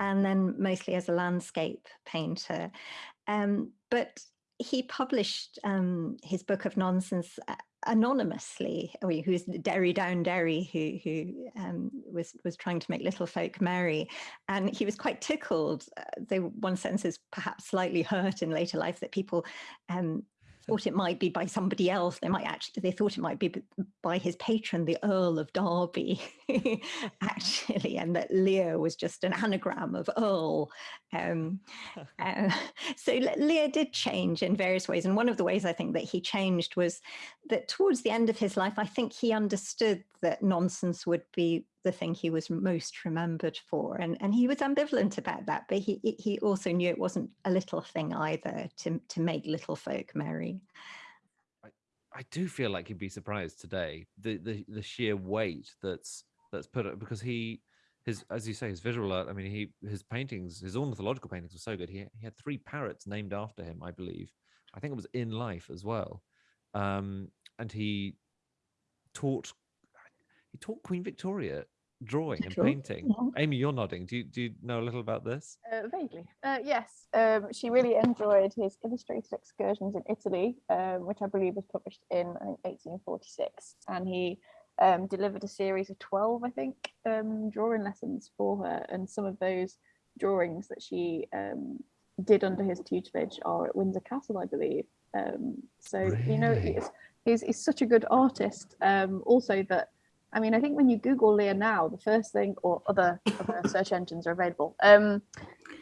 Speaker 5: and then mostly as a landscape painter. Um, but he published um, his book of nonsense uh, anonymously, mean, who's Derry Down Derry, who who um, was was trying to make little folk merry, and he was quite tickled. Uh, they one sense is perhaps slightly hurt in later life that people um, thought it might be by somebody else. They might actually, they thought it might be by his patron, the Earl of Derby, actually, and that Lear was just an anagram of Earl. Um, uh, so Lear did change in various ways. And one of the ways I think that he changed was that towards the end of his life, I think he understood that nonsense would be the thing he was most remembered for. And, and he was ambivalent about that, but he, he also knew it wasn't a little thing either to, to make little folk merry.
Speaker 2: I, I do feel like he'd be surprised today, the, the, the sheer weight that's that's put up because he his as you say his visual art i mean he his paintings his ornithological paintings were so good he, he had three parrots named after him i believe i think it was in life as well um and he taught he taught queen victoria drawing and sure. painting. Yeah. Amy, you're nodding. Do you do you know a little about this?
Speaker 4: Uh, vaguely. Uh, yes. Um, she really enjoyed his illustrated excursions in Italy, um, which I believe was published in I think 1846, and he um, delivered a series of 12, I think, um, drawing lessons for her, and some of those drawings that she um, did under his tutelage are at Windsor Castle, I believe. Um, so really? you know, he's, he's, he's such a good artist. also that I mean, I think when you Google Lear now, the first thing, or other, other search engines are available. Um,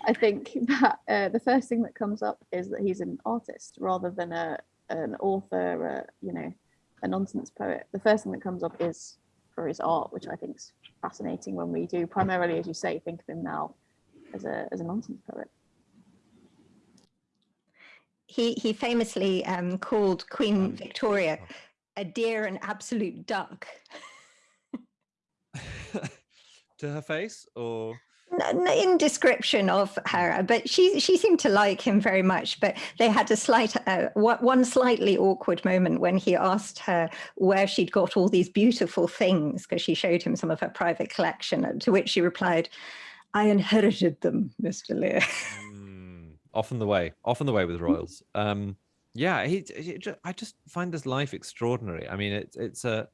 Speaker 4: I think that uh, the first thing that comes up is that he's an artist rather than a an author, uh, you know, a nonsense poet. The first thing that comes up is for his art, which I think is fascinating when we do primarily, as you say, think of him now as a as a nonsense poet.
Speaker 5: He he famously um, called Queen Victoria a dear and absolute duck.
Speaker 2: to her face or
Speaker 5: in description of her, but she she seemed to like him very much. But they had a slight uh, one slightly awkward moment when he asked her where she'd got all these beautiful things because she showed him some of her private collection. To which she replied, "I inherited them, Mister Lear."
Speaker 2: Mm, often the way, often the way with royals. Um, yeah, he, he, I just find this life extraordinary. I mean, it's it's a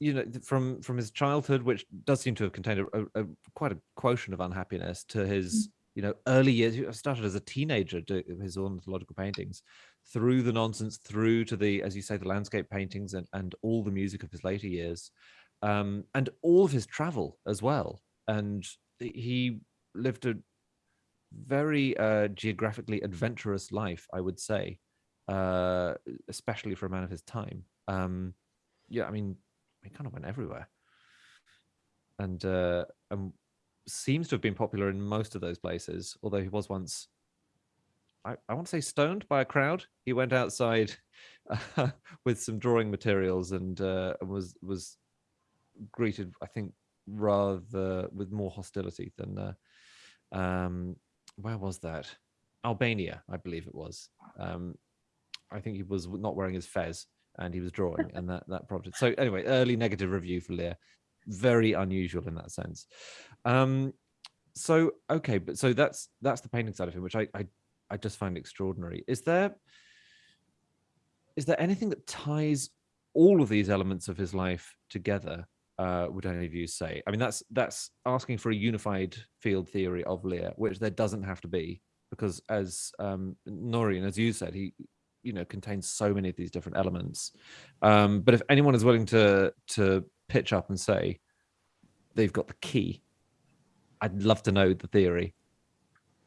Speaker 2: you know from from his childhood which does seem to have contained a, a, a quite a quotient of unhappiness to his you know early years he started as a teenager doing his ornithological paintings through the nonsense through to the as you say the landscape paintings and and all the music of his later years um and all of his travel as well. And he lived a very uh geographically adventurous life i would say uh especially for a man of his time. Um yeah i mean he kind of went everywhere. And uh and seems to have been popular in most of those places although he was once i, I want to say stoned by a crowd. He went outside uh, with some drawing materials and uh was was greeted i think rather with more hostility than uh, um where was that? Albania i believe it was. Um i think he was not wearing his fez and he was drawing and that that prompted so anyway early negative review for lear. Very unusual in that sense. Um so okay but so that's that's the painting side of him which i i, I just find extraordinary. Is there is there anything that ties all of these elements of his life together uh would any of you say? I mean that's that's asking for a unified field theory of lear which there doesn't have to be because as um Noreen, as you said he you know contains so many of these different elements. Um but if anyone is willing to to pitch up and say they've got the key i'd love to know the theory.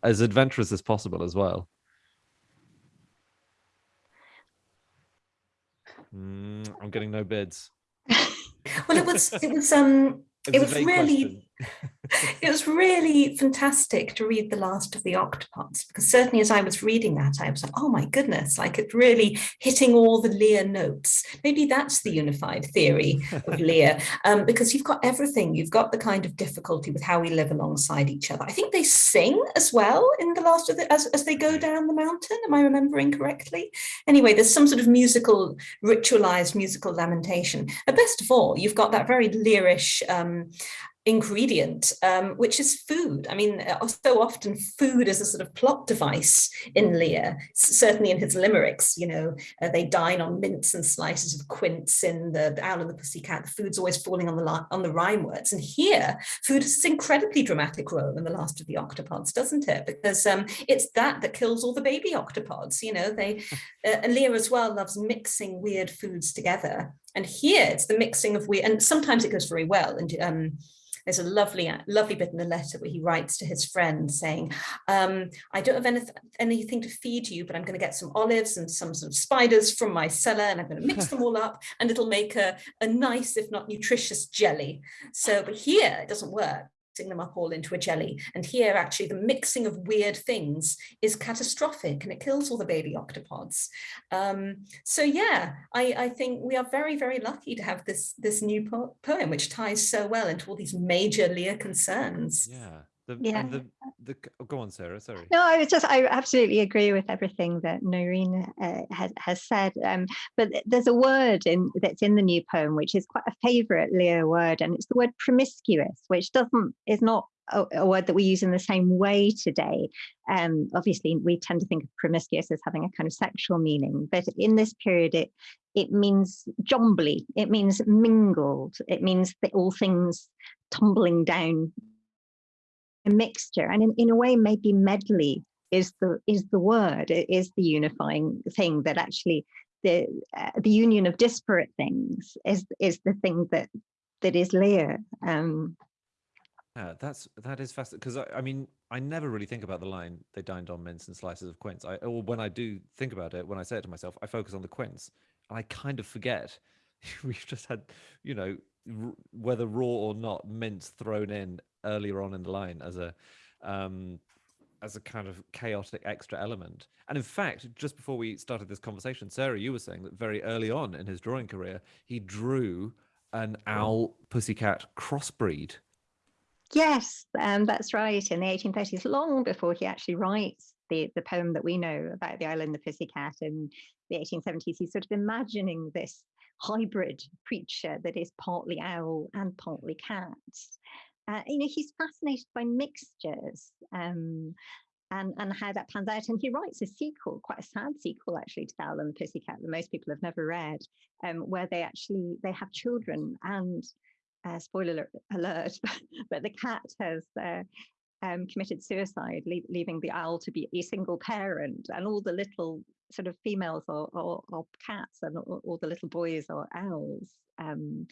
Speaker 2: As adventurous as possible as well. Mm, i'm getting no bids.
Speaker 6: Well it was it was um it was, really it was really fantastic to read the last of the octopods because certainly as i was reading that i was like oh my goodness like it's really hitting all the lear notes. Maybe that's the unified theory of lear um, because you've got everything. You've got the kind of difficulty with how we live alongside each other. I think they sing as well in the last of the as, as they go down the mountain. Am i remembering correctly? Anyway there's some sort of musical ritualized musical lamentation. And best of all you've got that very Learish um, ingredient, um, which is food. I mean, uh, so often food is a sort of plot device in Lear, certainly in his limericks, you know, uh, they dine on mints and slices of quince in the, the Owl and the Pussycat, the food's always falling on the on the rhyme words. And here, food has this incredibly dramatic role in The Last of the Octopods, doesn't it? Because um, it's that that kills all the baby octopods, you know, they, uh, Lear as well loves mixing weird foods together. And here it's the mixing of weird, and sometimes it goes very well. And um, there's a lovely, lovely bit in the letter where he writes to his friend saying, um, I don't have anyth anything to feed you, but I'm going to get some olives and some, some spiders from my cellar and I'm going to mix them all up and it'll make a, a nice, if not nutritious jelly. So, but here it doesn't work them up all into a jelly. And here actually the mixing of weird things is catastrophic and it kills all the baby octopods. Um, so yeah, I, I think we are very, very lucky to have this, this new po poem, which ties so well into all these major Lear concerns.
Speaker 2: Yeah. The,
Speaker 5: Yeah.
Speaker 2: and the, the, oh, go on, Sara. Sorry.
Speaker 5: No, I was just, I absolutely agree with everything that Noreen uh, has, has said. Um, but there's a word in that's in the new poem, which is quite a favorite Lear word, and it's the word promiscuous, which doesn't, is not a, a word that we use in the same way today. Um, obviously, we tend to think of promiscuous as having a kind of sexual meaning, but in this period, it it means jombly, it means mingled, it means all things tumbling down a mixture and in, in a way maybe medley is the is the word it is the unifying thing that actually the uh, the union of disparate things is is the thing that that is Lear um
Speaker 2: Yeah, that's that is fascinating because I, I mean I never really think about the line they dined on mince and slices of quince. I or when I do think about it, when I say it to myself, I focus on the quince. And I kind of forget we've just had you know whether raw or not mince thrown in earlier on in the line as a um as a kind of chaotic extra element. And in fact, just before we started this conversation, Sara, you were saying that very early on in his drawing career, he drew an owl pussycat crossbreed
Speaker 5: Yes, um, that's right. In the 1830s, long before he actually writes the, the poem that we know about the Owl and, the Pussycat, in the 1870s, he's sort of imagining this hybrid creature that is partly owl and partly cat. Uh, you know, he's fascinated by mixtures um, and, and how that pans out. And he writes a sequel, quite a sad sequel actually to Owl and the Pussycat that most people have never read, um, where they actually, they have children and uh, spoiler alert, but the cat has uh, um, committed suicide, leave, leaving the owl to be a single parent, and all the little sort of females are cats, and all, all, the little boys are owls. Um,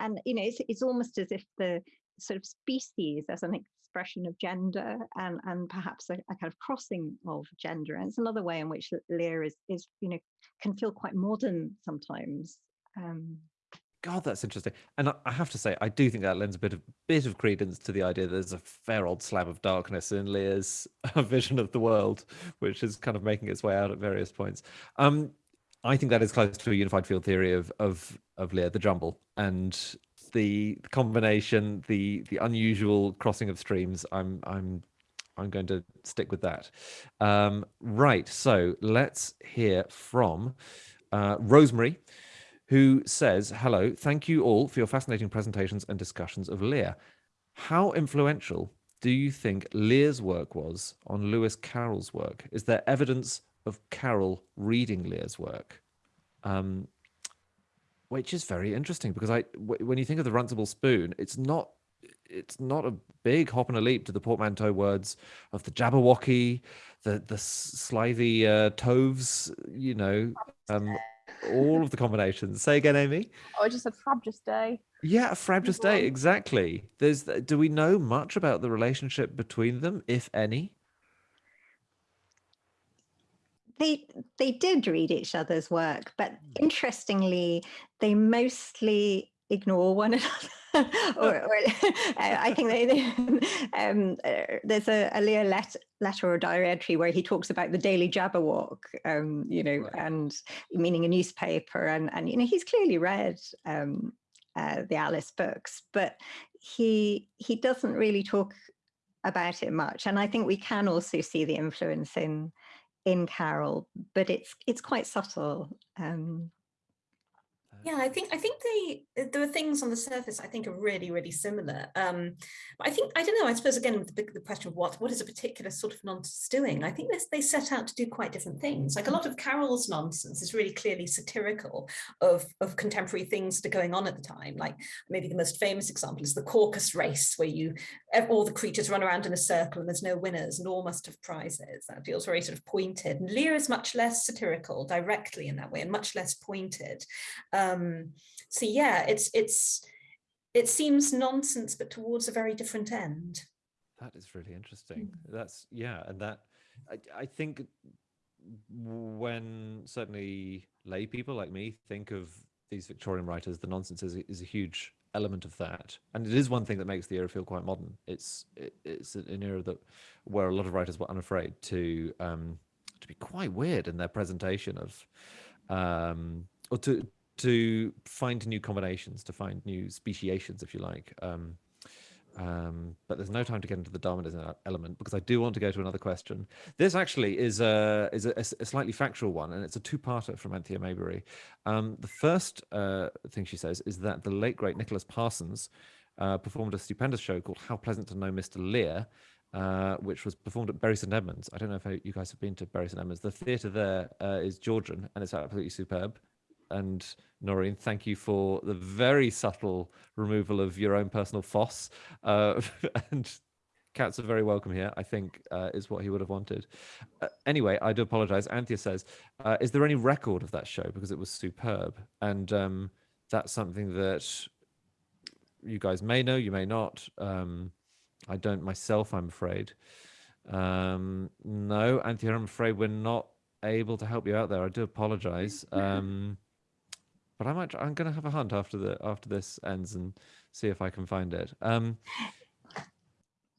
Speaker 5: and you know, it's, it's almost as if the sort of species as an expression of gender and and perhaps a, a, kind of crossing of gender and it's another way in which Lear is is you know can feel quite modern sometimes um,
Speaker 2: God, that's interesting. And I have to say, I do think that lends a bit of bit of credence to the idea that there's a fair old slab of darkness in Lear's vision of the world, which is kind of making its way out at various points. Um, I think that is close to a unified field theory of of of Lear, the jumble, and the combination, the the unusual crossing of streams. I'm I'm I'm going to stick with that. Um, right. So let's hear from uh, Rosemary who says, Hello, thank you all for your fascinating presentations and discussions of Lear. How influential do you think Lear's work was on Lewis Carroll's work? Is there evidence of Carroll reading Lear's work? Um, which is very interesting because I, when you think of the Runcible Spoon, it's not it's not a big hop and a leap to the portmanteau words of the Jabberwocky, the the slithy uh, toves, you know, um, all of the combinations. Say again, Amy.
Speaker 4: Oh, I just said frabjous day.
Speaker 2: Yeah, a frabjous day. Exactly. There's. Do we know much about the relationship between them, if any?
Speaker 5: They they did read each other's work, but hmm. interestingly, they mostly ignore one another. or, or I think they, they um, uh, there's a, a Lear let, letter or diary entry where he talks about the Daily Jabberwock, um, you know, right. and meaning a newspaper, and and you know he's clearly read um, uh, the Alice books, but he he doesn't really talk about it much, and I think we can also see the influence in in Carroll, but it's it's quite subtle. Um,
Speaker 6: yeah, I think I think they there are things on the surface I think are really really similar. Um, but I think I don't know. I suppose again the, the question of what what is a particular sort of nonsense doing? I think they set out to do quite different things. Like a lot of Carroll's nonsense is really clearly satirical of of contemporary things that are going on at the time. Like maybe the most famous example is the Caucus race, where you all the creatures run around in a circle and there's no winners and all must have prizes. That feels very sort of pointed. And Lear is much less satirical directly in that way and much less pointed. Um, so yeah, it's it's it seems nonsense, but towards a very different end.
Speaker 2: That is really interesting. Mm. That's yeah, and that I, I think when certainly lay people like me think of these Victorian writers, the nonsense is, is a huge element of that, and it is one thing that makes the era feel quite modern. It's it, it's an era that where a lot of writers were unafraid to um, to be quite weird in their presentation of um, or to to find new combinations, to find new speciations, if you like. Um, um, but there's no time to get into the Darwinism element because I do want to go to another question. This actually is a is a, a slightly factual one, and it's a two-parter from Anthea Maybury. Um, the first uh, thing she says is that the late great Nicholas Parsons uh, performed a stupendous show called "How Pleasant to Know Mr. Lear." Uh, which was performed at Bury St Edmunds. I don't know if you guys have been to Bury St Edmunds. The theatre there uh, is Georgian, and it's absolutely superb and Noreen, thank you for the very subtle removal of your own personal foss. Uh, and cats are very welcome here, I think, uh, is what he would have wanted. Uh, anyway, I do apologize. Anthea says, uh, is there any record of that show? Because it was superb. And um, that's something that you guys may know, you may not. Um, I don't myself, I'm afraid. Um, no, Anthea, I'm afraid we're not able to help you out there. I do apologize. Um, but I might. I'm going to have a hunt after the after this ends and see if I can find it. Um,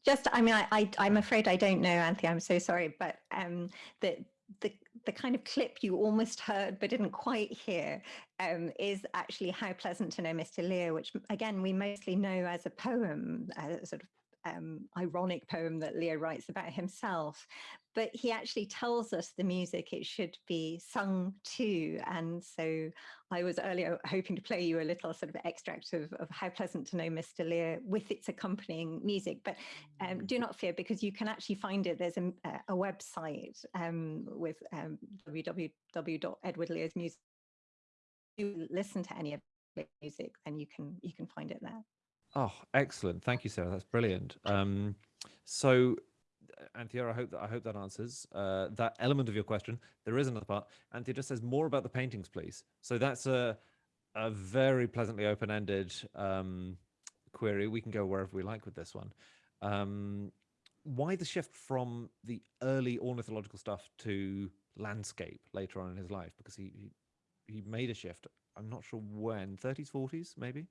Speaker 5: Just, I mean, I, I am afraid I don't know, Anthea. I'm so sorry, but um, the the the kind of clip you almost heard but didn't quite hear um, is actually how pleasant to know Mr. Lear, which again we mostly know as a poem, uh, sort of um, ironic poem that Lear writes about himself, but he actually tells us the music it should be sung to. And so I was earlier hoping to play you a little sort of extract of, of How Pleasant to Know Mr. Lear with its accompanying music. But um, do not fear because you can actually find it. There's a, a website um, with um, www.edwardlearsmusic. You listen to any of the music, then you can you can find it there.
Speaker 2: Oh, excellent! Thank you, Sara. That's brilliant. Um, so Anthea, I hope that I hope that answers uh, that element of your question. There is another part. Anthea just says more about the paintings, please. So that's a a very pleasantly open-ended um, query. We can go wherever we like with this one. Um, why the shift from the early ornithological stuff to landscape later on in his life? Because he he, he made a shift. I'm not sure when, 30s, 40s, maybe.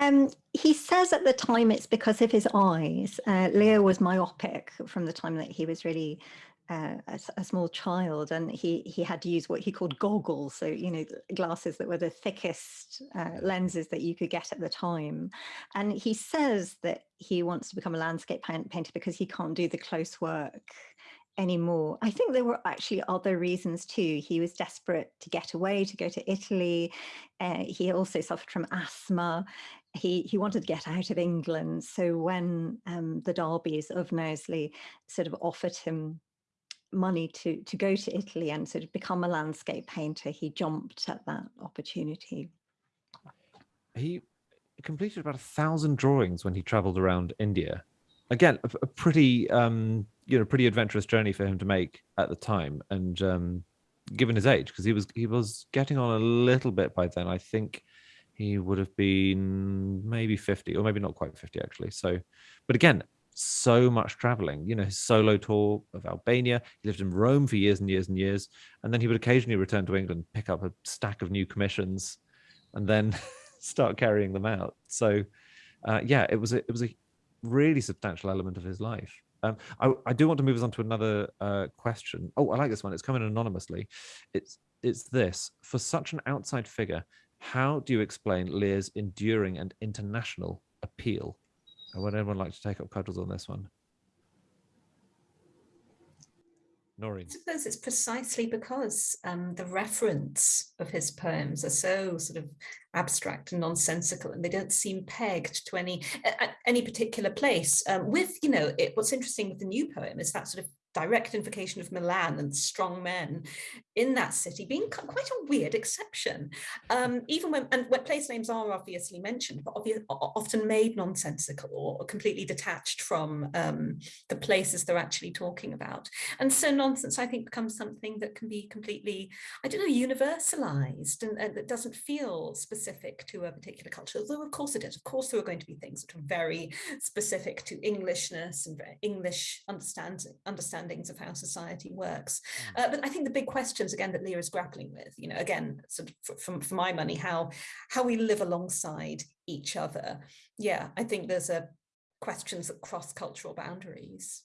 Speaker 5: Um, he says at the time it's because of his eyes. Uh, Lear was myopic from the time that he was really uh, a, a, small child, and he he had to use what he called goggles, so you know glasses that were the thickest uh, lenses that you could get at the time. And he says that he wants to become a landscape painter because he can't do the close work anymore. I think there were actually other reasons too. He was desperate to get away, to go to Italy. Uh, he also suffered from asthma he he wanted to get out of England. So when um, the Derbys of Knowsley sort of offered him money to to go to Italy and sort of become a landscape painter, he jumped at that opportunity.
Speaker 2: He completed about a thousand drawings when he travelled around India. Again, a, a pretty um, you know pretty adventurous journey for him to make at the time, and um, given his age, because he was he was getting on a little bit by then. I think he would have been maybe 50 or maybe not quite 50 actually so but again so much traveling you know his solo tour of albania he lived in rome for years and years and years and then he would occasionally return to england pick up a stack of new commissions and then start carrying them out so uh, yeah it was a, it was a really substantial element of his life um, I, I, do want to move us on to another uh, question. Oh, I like this one. It's coming anonymously. It's it's this for such an outside figure. How do you explain Lear's enduring and international appeal? would anyone like to take up cudgels on this one? Noreen.
Speaker 6: I suppose it's precisely because um, the reference of his poems are so sort of abstract and nonsensical, and they don't seem pegged to any any particular place. Um, with you know, it, what's interesting with the new poem is that sort of direct invocation of Milan and strong men in that city being quite a weird exception. Um, even when, and when place names are obviously mentioned, but often made nonsensical or completely detached from um, the places they're actually talking about. And so nonsense, I think, becomes something that can be completely, I don't know, universalized and, and that doesn't feel specific to a particular culture, although of course it is. Of course, there are going to be things that are very specific to Englishness and English understanding, understanding understandings of how society works. Mm. Uh, but I think the big questions again that Lear is grappling with, you know, again, sort of for, for, for my money, how how we live alongside each other. Yeah, I think there's a questions that cross cultural boundaries.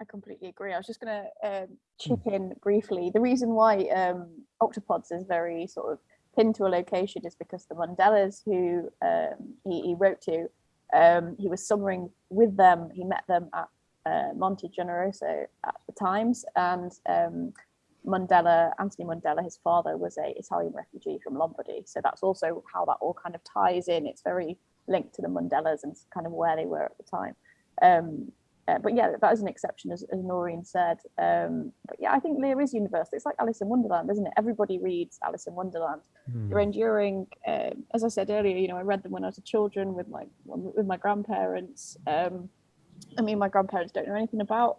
Speaker 4: I completely agree. I was just going to um, chip mm. in briefly. The reason why um, Octopods is very sort of pinned to a location is because the Mundellas, who um, he, he, wrote to, um, he was summering with them. He met them at uh, Monte Generoso at the Times, and um, Mundella, Anthony Mundella, his father was a Italian refugee from Lombardy. So that's also how that all kind of ties in. It's very linked to the Mundellas and kind of where they were at the time. Um, uh, but yeah, that is an exception, as, as Noreen said. Um, but yeah, I think Lear is universal. It's like Alice in Wonderland, isn't it? Everybody reads Alice in Wonderland. Mm. They're enduring. Um, as I said earlier, you know, I read them when I was a children with my with my grandparents. Um, I mean, my grandparents don't know anything about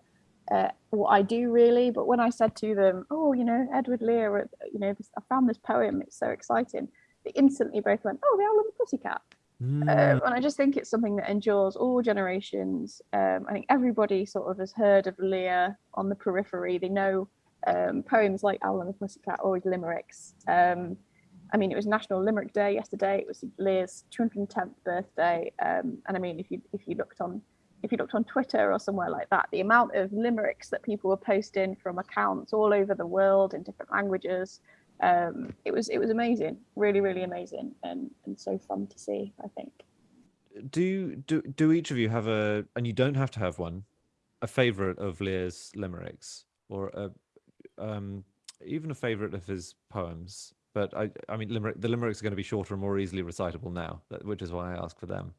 Speaker 4: uh, what I do really, but when I said to them, "Oh, you know, Edward Lear, you know, I found this poem. It's so exciting," they instantly both went, "Oh, the Owl and the Pussycat." Mm. Um, and I just think it's something that endures all generations. Um, I think everybody sort of has heard of Lear on the periphery. They know um, poems like Owl and the Pussycat, always limericks. Um, I mean, it was National Limerick Day yesterday. It was Lear's 210th birthday, um, and I mean, if you if you looked on if you looked on Twitter or somewhere like that, the amount of limericks that people were posting from accounts all over the world in different languages, um, it was it was amazing, really, really amazing, and and so fun to see. I think.
Speaker 2: do do do each of you have a and you don't have to have one a favorite of lear's limericks or a um even a favorite of his poems but i i mean limerick the limericks are going to be shorter and more easily recitable now which is why i ask for them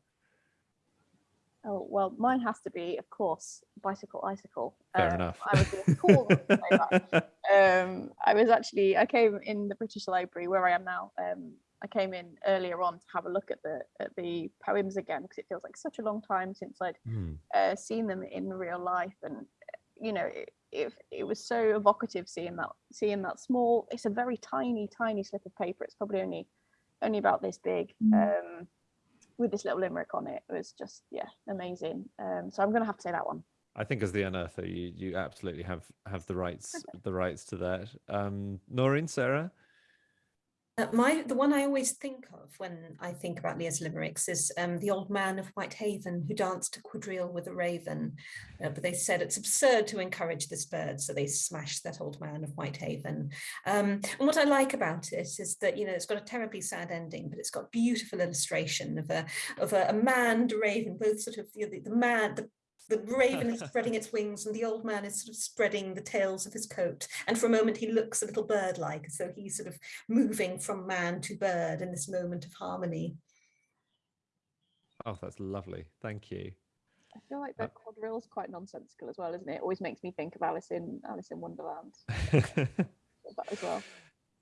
Speaker 4: Oh, well, mine has to be, of course, bicycle, icicle.
Speaker 2: Fair
Speaker 4: Um,
Speaker 2: enough.
Speaker 4: I was gonna call them to say that. um, I was actually I came in the British Library where I am now. Um, I came in earlier on to have a look at the at the poems again because it feels like such a long time since I'd
Speaker 2: Hmm.
Speaker 4: uh, seen them in real life, and you know it, it it was so evocative seeing that seeing that small. It's a very tiny tiny slip of paper. It's probably only only about this big. Um, with this little limerick on it, it was just yeah amazing. Um, so I'm gonna have to say that one.
Speaker 2: I think as the unearther, you you absolutely have have the rights the rights to that. Um, Noreen, Sara,
Speaker 6: Uh, my the one I always think of when I think about Lear's limericks is um, the old man of Whitehaven who danced a quadrille with a raven, uh, but they said it's absurd to encourage this bird, so they smashed that old man of Whitehaven. Um, and what I like about it is that you know it's got a terribly sad ending, but it's got beautiful illustration of a of a, a man and a raven, both sort of you know, the, the man the the raven is spreading its wings and the old man is sort of spreading the tails of his coat. And for a moment he looks a little bird-like, so he's sort of moving from man to bird in this moment of harmony.
Speaker 2: oh, that's lovely. Thank you.
Speaker 4: I feel like
Speaker 2: Uh,
Speaker 4: the quadrille's quite nonsensical as well, isn't it? It always makes me think of Alice in Alice in Wonderland that as well.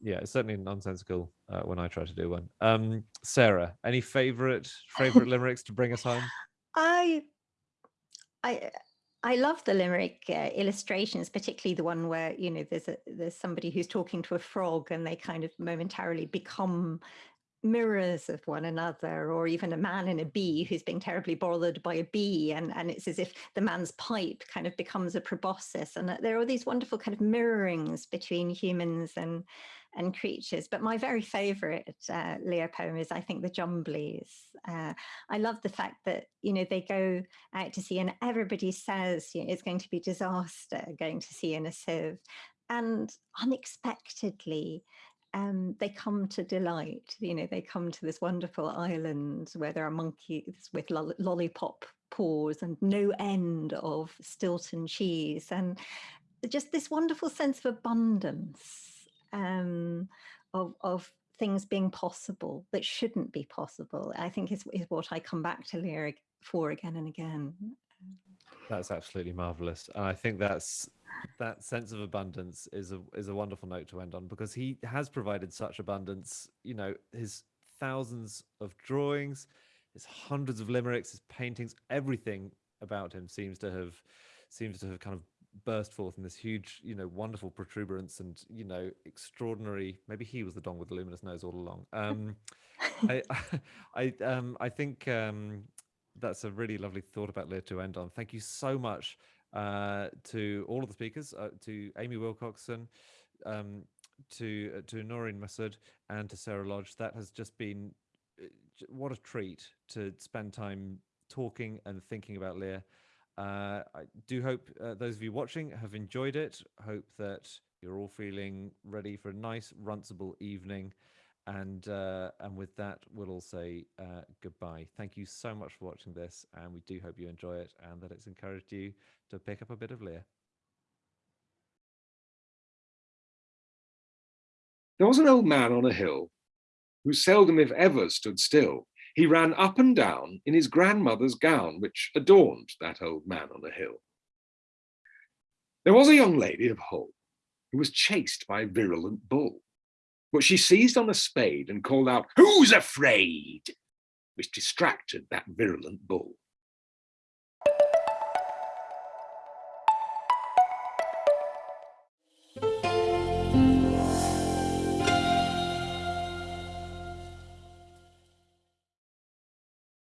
Speaker 2: yeah, it's certainly nonsensical uh, when I try to do one. Um, Sara, any favorite favorite limericks to bring us home?
Speaker 5: I, I, I love the limerick uh, illustrations, particularly the one where you know there's a there's somebody who's talking to a frog and they kind of momentarily become mirrors of one another, or even a man and a bee who's being terribly bothered by a bee, and and it's as if the man's pipe kind of becomes a proboscis, and uh, there are these wonderful kind of mirrorings between humans and and creatures. But my very favourite uh, Lear poem is, I think, the Jumblies. Uh, I love the fact that you know they go out to sea, and everybody says you know, it's going to be disaster going to sea in a sieve, and unexpectedly. Um, they come to delight, you know, they come to this wonderful island where there are monkeys with lol- lollipop paws and no end of Stilton cheese, and just this wonderful sense of abundance um, of, of things being possible that shouldn't be possible, I think is, is what I come back to Lear for again and again.
Speaker 2: That's absolutely marvelous, and I think that's that sense of abundance is a is a wonderful note to end on because he has provided such abundance. You know, his thousands of drawings, his hundreds of limericks, his paintings, everything about him seems to have seems to have kind of burst forth in this huge, you know, wonderful protuberance and you know, extraordinary. Maybe he was the dong with the luminous nose all along. Um, I, I, um, I think um, that's a really lovely thought about Lear to end on. Thank you so much uh, to all of the speakers, uh, to Amy Wilcockson, um, to uh, to Noreen Masud, and to Sara Lodge. That has just been uh, what a treat to spend time talking and thinking about Lear. Uh, I do hope uh, those of you watching have enjoyed it. Hope that you're all feeling ready for a nice, runcible evening. And uh, and with that, we'll all say uh, goodbye. Thank you so much for watching this, and we do hope you enjoy it and that it's encouraged you to pick up a bit of Lear.
Speaker 3: There was an old man on a hill who seldom, if ever, stood still. He ran up and down in his grandmother's gown, which adorned that old man on a hill. There was a young lady of Hull who was chased by a virulent bull, but she seized on a spade and called out, Who's afraid? which distracted that virulent bull.